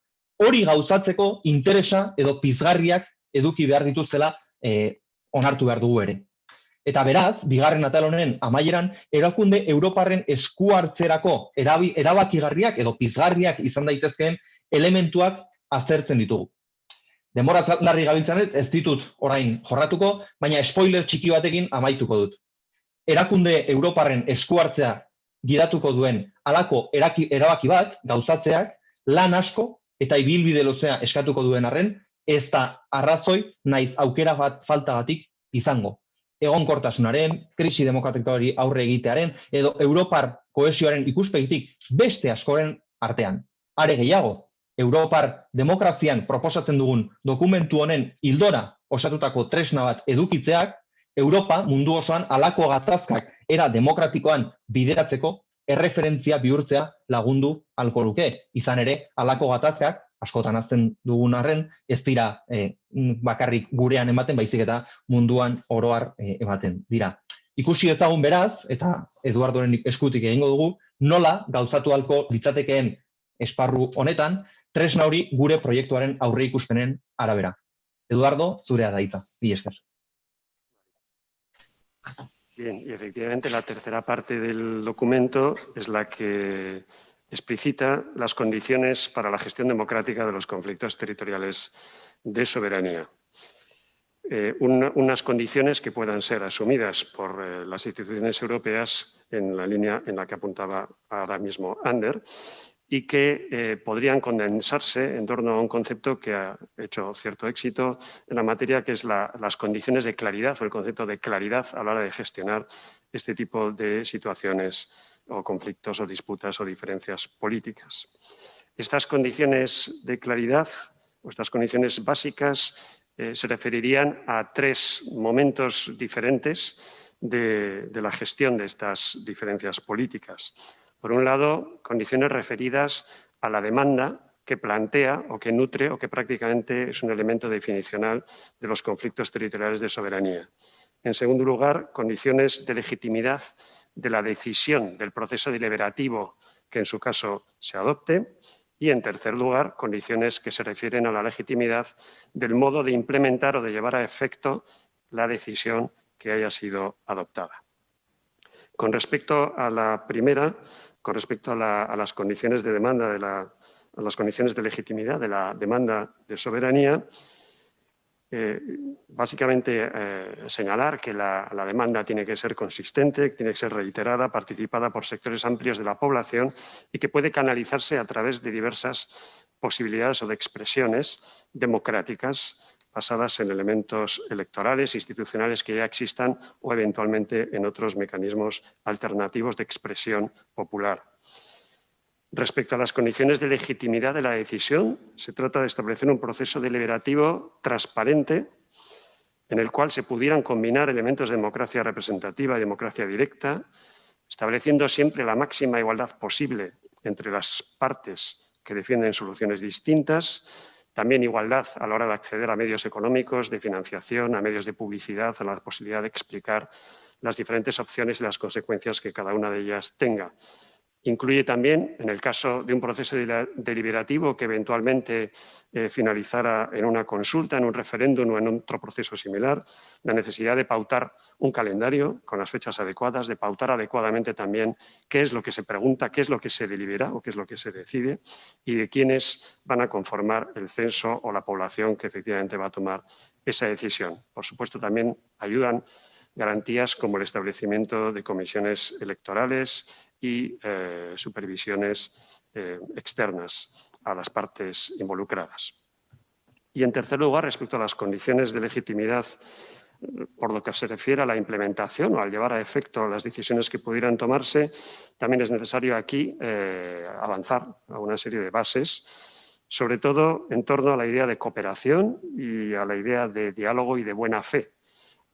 hori gauzatzeko interesa edo pizgarriak eduki behar dituztela e, onartu behar dugu ere. Eta beraz, bigarren atal honen amaieran, erakunde Europarren esku hartzerako erabakigarriak edo pizgarriak izan daitezkeen elementuak azertzen ditugu. Demora larri gabiltzan ez ditut orain jorratuko, baina spoiler txiki batekin amaituko dut. Erakunde Europarren esku hartzea gidatuko duen alako eraki, erabaki bat, gauzatzeak, lan asko eta ibilbide lozea eskatuko duen arren, ez da arrazoi naiz aukera bat faltagatik izango egonkortasunaren, krisi demokratikoari aurre egitearen, edo Europar koesioaren ikuspegitik beste askoren artean. Are gehiago, Europar demokrazian proposatzen dugun dokumentu honen hildora osatutako tresna bat edukitzeak, Europa mundu osoan alako gatazkak era demokratikoan bideratzeko erreferentzia bihurtzea lagundu alko luke. Izan ere, alako gatazkak askotan azten dugun arren, ez dira e, bakarrik gurean ematen, baizik eta munduan oroar e, ematen dira. Ikusi ezagun beraz, eta Eduardoren eskutik egingo dugu, nola gauzatu halko litzatekeen esparru honetan, tresna hori gure proiektuaren aurre ikuspenen arabera. Eduardo, zurea daitza. Bi esker.
Bien, y efectivamente la tercera parte del documento es la que explicita las condiciones para la gestión democrática de los conflictos territoriales de soberanía. Eh, unas condiciones que puedan ser asumidas por eh, las instituciones europeas en la línea en la que apuntaba ahora mismo Ander y que eh, podrían condensarse en torno a un concepto que ha hecho cierto éxito en la materia, que es las condiciones de claridad o el concepto de claridad a la hora de gestionar este tipo de situaciones o conflictos o disputas o diferencias políticas. Estas condiciones de claridad o estas condiciones básicas eh, se referirían a tres momentos diferentes de la gestión de estas diferencias políticas. Por un lado, condiciones referidas a la demanda que plantea o que nutre o que prácticamente es un elemento definicional de los conflictos territoriales de soberanía. En segundo lugar, condiciones de legitimidad de la decisión del proceso deliberativo que en su caso se adopte. Y en tercer lugar, condiciones que se refieren a la legitimidad del modo de implementar o de llevar a efecto la decisión que haya sido adoptada. Con respecto a la primera, con respecto a, las condiciones de demanda, de la, las condiciones de legitimidad de la demanda de soberanía, eh, básicamente eh, señalar que la, la, demanda tiene que ser consistente, tiene que ser reiterada, participada por sectores amplios de la población y que puede canalizarse a través de diversas posibilidades o de expresiones democráticas basadas en elementos electorales, institucionales que ya existan o eventualmente en otros mecanismos alternativos de expresión popular. Respecto a las condiciones de legitimidad de la decisión, se trata de establecer un proceso deliberativo transparente en el cual se pudieran combinar elementos de democracia representativa y democracia directa, estableciendo siempre la máxima igualdad posible entre las partes que defienden soluciones distintas, también igualdad a la hora de acceder a medios económicos, de financiación, a medios de publicidad, a la posibilidad de explicar las diferentes opciones y las consecuencias que cada una de ellas tenga. Incluye también, en el caso de un proceso deliberativo que eventualmente eh, finalizara en una consulta, en un referéndum o en otro proceso similar, la necesidad de pautar un calendario con las fechas adecuadas, de pautar adecuadamente también qué es lo que se pregunta, qué es lo que se delibera o qué es lo que se decide y de quiénes van a conformar el censo o la población que efectivamente va a tomar esa decisión. Por supuesto, también ayudan garantías como el establecimiento de comisiones electorales y eh, supervisiones eh, externas a las partes involucradas. Y en tercer lugar, respecto a las condiciones de legitimidad por lo que se refiere a la implementación o al llevar a efecto las decisiones que pudieran tomarse, también es necesario aquí eh, avanzar a una serie de bases, sobre todo en torno a la idea de cooperación y a la idea de diálogo y de buena fe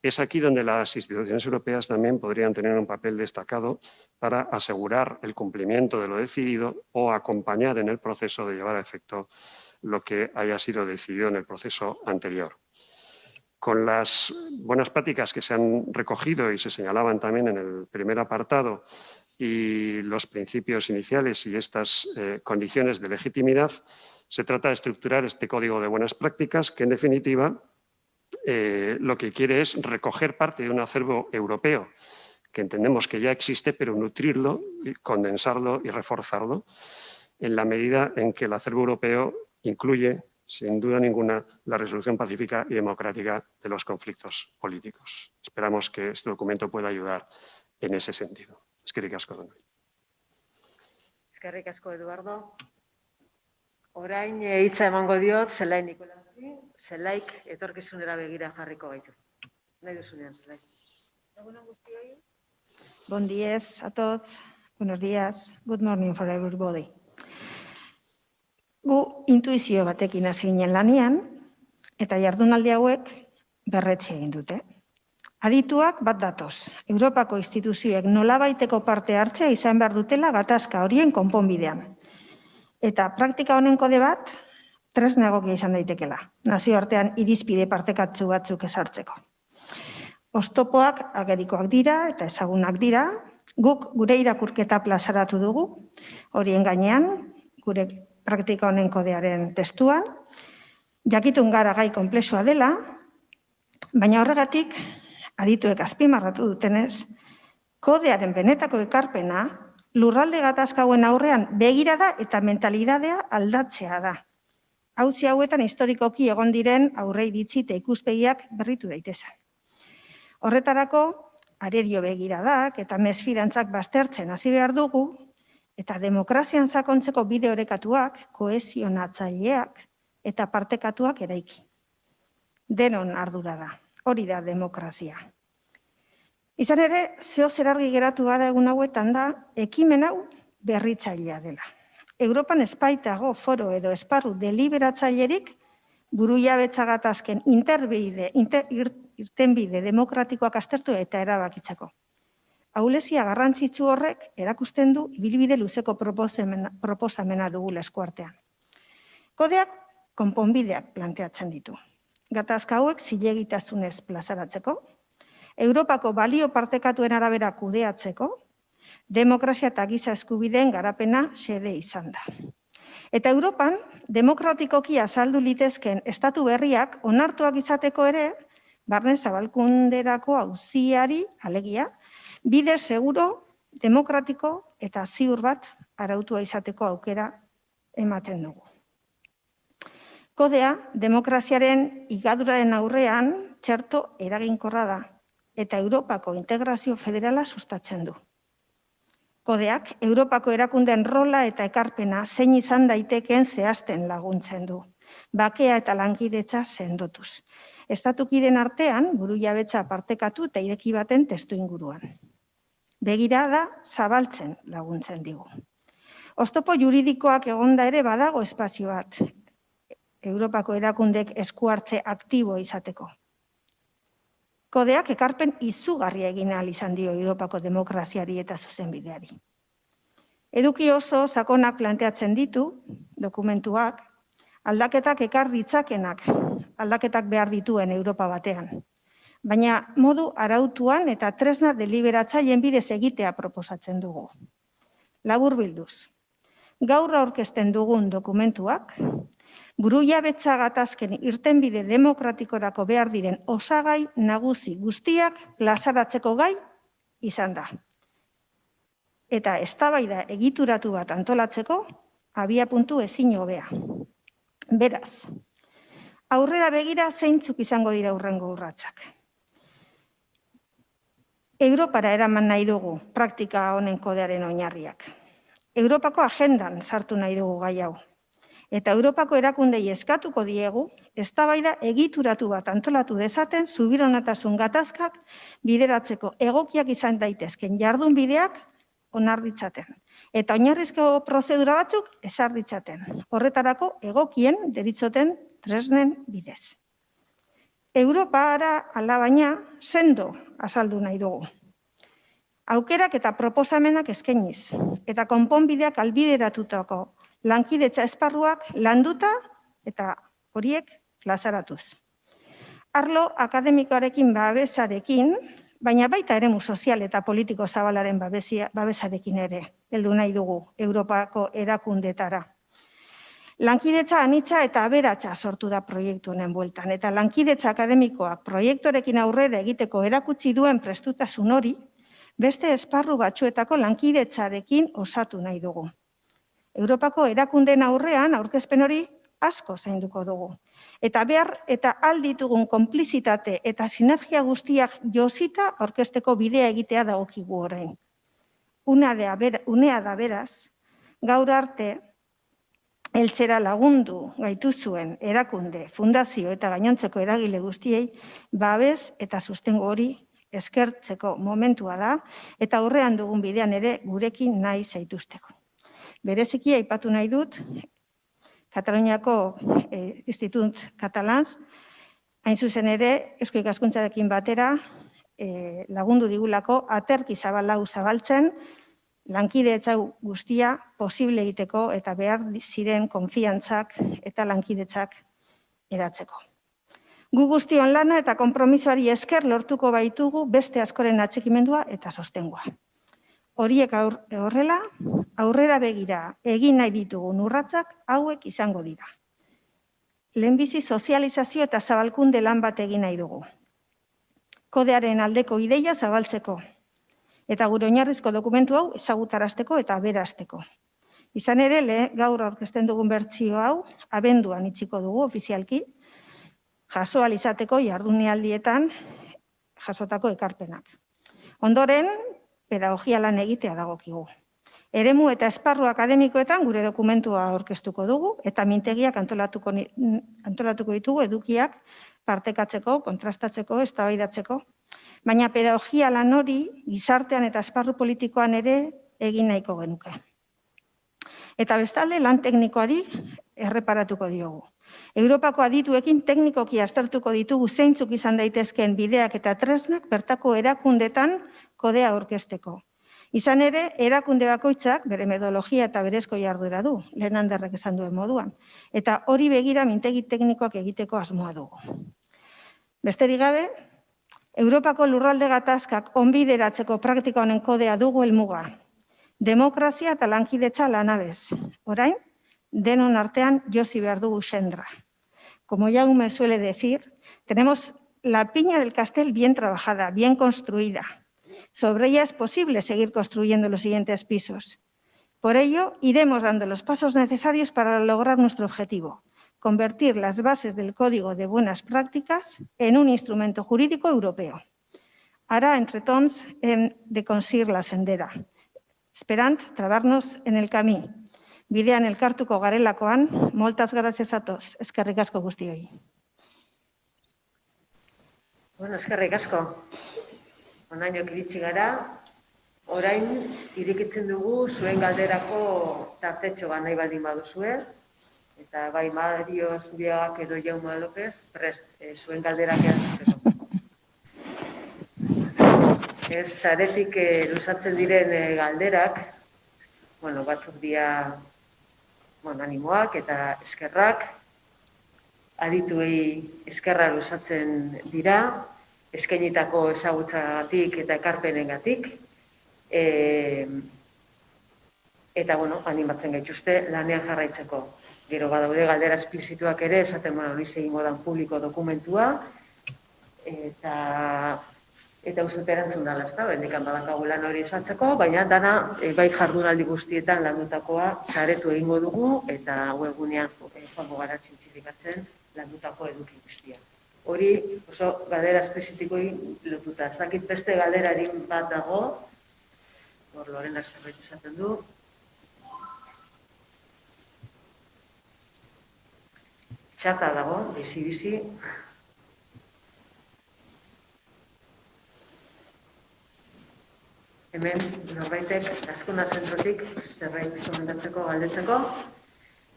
es aquí donde las instituciones europeas también podrían tener un papel destacado para asegurar el cumplimiento de lo decidido o acompañar en el proceso de llevar a efecto lo que haya sido decidido en el proceso anterior. Con las buenas prácticas que se han recogido y se señalaban también en el primer apartado y los principios iniciales y estas eh, condiciones de legitimidad, se trata de estructurar este código de buenas prácticas que, en definitiva, eh, lo que quiere es recoger parte de un acervo europeo que entendemos que ya existe, pero nutrirlo, condensarlo y reforzarlo en la medida en que el acervo europeo incluye, sin duda ninguna, la resolución pacífica y democrática de los conflictos políticos. Esperamos que este documento pueda ayudar en ese sentido.
Eduardo. Nikolasi, Zelaik etorkizunera begira jarriko gaitu. Nahi duzunean, Zelai.
Bon días a todos. Buenos días. Good morning for everybody. Gu intuizio batekin hasi ginen lanean, eta jardunaldi hauek berretxe egin dute. Adituak bat datoz. Europako instituzioek nolabaiteko parte hartzea izan behar dutela gatazka horien konponbidean. Eta praktika honen kode bat, tresna egokia izan daitekela, nazioartean irizpide partekatzu batzuk esartzeko. Ostopoak agerikoak dira eta ezagunak dira, guk gure irakurketa plazaratu dugu, horien gainean, gure praktika honen kodearen testuan, jakitun gara gai komplexua dela, baina horregatik, adituek azpimarratu dutenez, kodearen benetako ekarpena, lurralde gatazkauen aurrean begirada eta mentalidadea aldatzea da. Hauzi hauetan historikoki egon diren aurre iritzi eta ikuspegiak berritu daitezen. Horretarako, arerio begiradak eta mesfidantzak baztertzen hasi behar dugu, eta demokrazian sakontzeko bide orekatuak, kohesionatzaileak eta partekatuak eraiki. Denon ardura da, hori da demokrazia. Izan ere, zeo zer argi geratu bada egun hauetan da, ekimen hau berritzailea dela. Europan espaitago foro edo esparru deliberatzailerik buru jabetzagatazken interbide, inter, irtenbide demokratikoak astertu eta erabakitzeko. Aulezia garrantzitsu horrek erakusten du ibilbide luzeko proposamena, proposamena dugu eskuartean. Kodeak konponbideak planteatzen ditu. Gatazka hauek zilegitasunez plazaratzeko, Europako balio partekatuen arabera kudeatzeko, demokrazia eta giza eskubideen garapena xede izan da. Eta Europan, demokratikoki azaldu litezken estatu berriak onartuak izateko ere, barne zabalkunderako auziari, alegia, bide seguro, demokratiko eta ziur bat arautua izateko aukera ematen dugu. Kodea, demokraziaren igaduraren aurrean txerto eraginkorra da eta Europako integrazio federala sustatzen du. Kodeak, Europako erakunden rola eta ekarpena zein izan daitekeen zehazten laguntzen du. Bakea eta lankidetza sendotuz. Estatukiden artean, buru jabetza partekatu eta ireki baten testu inguruan. Begirada zabaltzen laguntzen digu. Oztopo juridikoak egonda ere badago espazio bat, Europako erakundek eskuartze aktibo izateko. Kodeak ekarpen izugarria egin ahal izan dio Europako demokraziari eta zuzenbideari. Eduki oso sakonak planteatzen ditu dokumentuak, aldaketak ekar ditzakenak, aldaketak behar dituen Europa batean. Baina modu arautuan eta tresna deliberatzaileen bidez egitea proposatzen dugu. Labur bilduz. Gaur aurkezten dugun dokumentuak, buru jabetza gatazken irtenbide demokratikorako behar diren osagai nagusi guztiak plazaratzeko gai izan da. Eta eztabaida egituratu bat antolatzeko abia puntu ezin hobea. Beraz, aurrera begira zeintzuk izango dira urrengo urratzak. Europara eraman nahi dugu praktika honen kodearen oinarriak. Europako agendan sartu nahi dugu gai hau eta Europako erakundei eskatuko diegu, eztabaida egituratu bat antolatu dezaten zubironatasun gatazkak bideratzeko egokiak izan daitezken jardun bideak onar ditzaten. Eta oinarrizko prozedura batzuk ezar ditzaten. Horretarako egokien deritzoten tresnen bidez. Europara alabaina sendo azaldu nahi dugu. Aukerak eta proposamenak eskainiz eta konponbideak albideratutako lankidetza esparruak landuta eta horiek plazaratuz. Arlo akademikoarekin babesarekin, baina baita eremu sozial eta politiko zabalaren babesia, babesarekin ere, heldu nahi dugu Europako erakundetara. Lankidetza anitza eta aberatsa sortu da proiektu honen bueltan, eta lankidetza akademikoak proiektorekin aurrera egiteko erakutsi duen prestutasun hori, beste esparru batzuetako lankidetzarekin osatu nahi dugu. Europako erakundeen aurrean aurkezpen hori asko zainduko dugu. Eta behar eta alditugun konplizitate eta sinergia guztiak josita aurkezteko bidea egitea dagokigu orain. Unea da beraz, gaur arte, eltzera lagundu gaitu zuen erakunde, fundazio eta gainontzeko eragile guztiei, babez eta sustengo hori eskertzeko momentua da, eta aurrean dugun bidean ere gurekin nahi zaituzteko. Bereziki aipatu nahi dut, Kataluniako eh, Institut Catalans, hain zuzen ere, Eusko ikaskuntzarekin batera, eh, lagundu digulako, aterki zabalau zabaltzen, lankidetza guztia posible egiteko eta behar ziren konfiantzak eta lankidetzak eratzeko. Gu guztion lana eta konpromisoari esker lortuko baitugu beste askoren atxikimendua eta sostengua. Horiek horrela, aurrera begira egin nahi ditugu urratzak hauek izango dira. Lehenbizi sozializazio eta zabalkunde lan bat egin nahi dugu. Kodearen aldeko ideia zabaltzeko, eta gure oinarrizko dokumentu hau ezagutarazteko eta berazteko. Izan ere, le, gaur aurkezten dugun bertsio hau, abenduan itxiko dugu ofizialki, jaso alizateko jardunealdietan jasotako ekarpenak. Ondoren, pedagogia lan egitea dagokigu. Eremu eta esparru akademikoetan gure dokumentua aurkeztuko dugu eta mintegiak antolatuko, antolatuko ditugu edukiak partekatzeko, kontrastatzeko, eztabaidatzeko baina pedagogia lan hori gizartean eta esparru politikoan ere egin nahiko genuke. Eta bestalde lan teknikoari erreparatuko diogu. Europako adituekin teknikoki aztertuko ditugu zeintzuk izan daitezkeen bideak eta tresnak bertako erakundetan kodea aurkezteko. Izan ere, erakunde bakoitzak bere metodologia eta berezko jardura du, lehen handerrek esan duen moduan. Eta hori begira mintegi teknikoak egiteko asmoa dugu. Besterik gabe, Europako lurralde gatazkak onbideratzeko praktika honen kodea dugu helmuga. Demokrazia eta lankidetza lanabez. Orain, denon artean josi behar dugu sendra. Como ya me suele decir, tenemos la piña del castel bien trabajada, bien construida. Sobre ella es posible seguir construyendo los siguientes pisos. Por ello, iremos dando los pasos necesarios para lograr nuestro objetivo, convertir las bases del Código de Buenas Prácticas en un instrumento jurídico europeo. Ara, entre hem de conseguir la sendera, esperant trobar-nos en el camí. Bidean elkartuko garelakoan, moltes gràcies a tots. Eskerrik asko guztioi.
Bueno, eskerrik asko. Onaino iritsi gara, orain irikitzen dugu zuen galderako tartetxo bat nahi baldin baduzue, eta bai Mario Zuriagak edo Jauma López prest e, zuen galderak erantzuteko. Ez zaretik e, luzatzen diren e, galderak, bueno, batzuk dia bueno, animoak eta eskerrak, adituei eskerra luzatzen dira, eskainitako ezagutzagatik eta ekarpenengatik, e, eta bueno, animatzen gaituzte lanean jarraitzeko. Gero badaude galdera esplizituak ere, esaten bueno, hori zein modan publiko dokumentua, eta eta uste erantzun dala, ez da, bendikan badakagu lan hori esatzeko, baina dana e, bai jardunaldi guztietan landutakoa zaretu egingo dugu, eta webgunean e, joango gara txintxifikatzen landutako eduki guztia. Hori oso galdera espezifiko lotuta. Zakit beste galderarin bat dago, hor Lorena zerbait esaten du, txata dago, bizi-bizi. Hemen norbaitek azkuna zentrotik zerbait komentatzeko galdetzeko.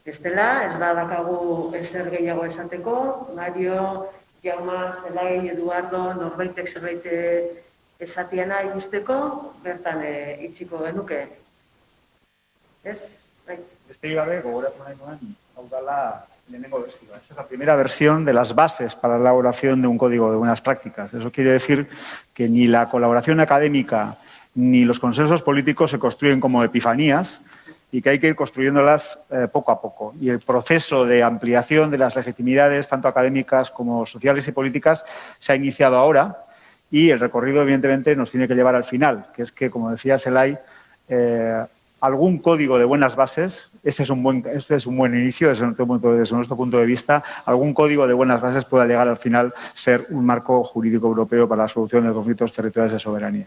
Ez dela, ez badakagu ezer gehiago esateko, Mario, Jauma, Zelai, Eduardo, norbaitek zerbait esatiena izteko, bertan e, itxiko genuke. Ez? Bai.
Beste gabe, gogoratu nahi nuen, hau dala Esta es la primera versión de las bases para la elaboración de un código de buenas prácticas. Eso quiere decir que ni la colaboración académica ni los consensos políticos se construyen como epifanías y que hay que ir construyéndolas eh, poco a poco. Y el proceso de ampliación de las legitimidades, tanto académicas como sociales y políticas, se ha iniciado ahora y el recorrido, evidentemente, nos tiene que llevar al final, que es que, como decía Selay, eh, algún código de buenas bases, este es un buen, este es un buen inicio desde nuestro, punto, de vista, algún código de buenas bases pueda llegar al final ser un marco jurídico europeo para la solución de conflictos territoriales de soberanía.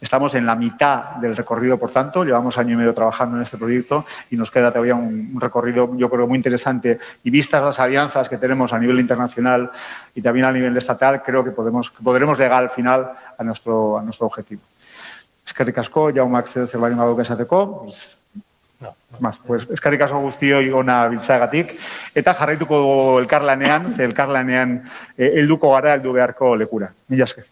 Estamos en la mitad del recorrido, por tanto, llevamos año y medio trabajando en este proyecto y nos queda todavía un, recorrido, yo creo, muy interesante y vistas las alianzas que tenemos a nivel internacional y también a nivel estatal, creo que, podemos, podremos llegar al final a nuestro, a nuestro objetivo. Eskerrik asko, jaumak zer zerbait baduk esateko, no, no. pues, eskerrik asko guztioi ona biltzagatik, eta jarraituko elkarlanean, ze elkarlanean eh, helduko gara heldu beharko lekura. Mila esker.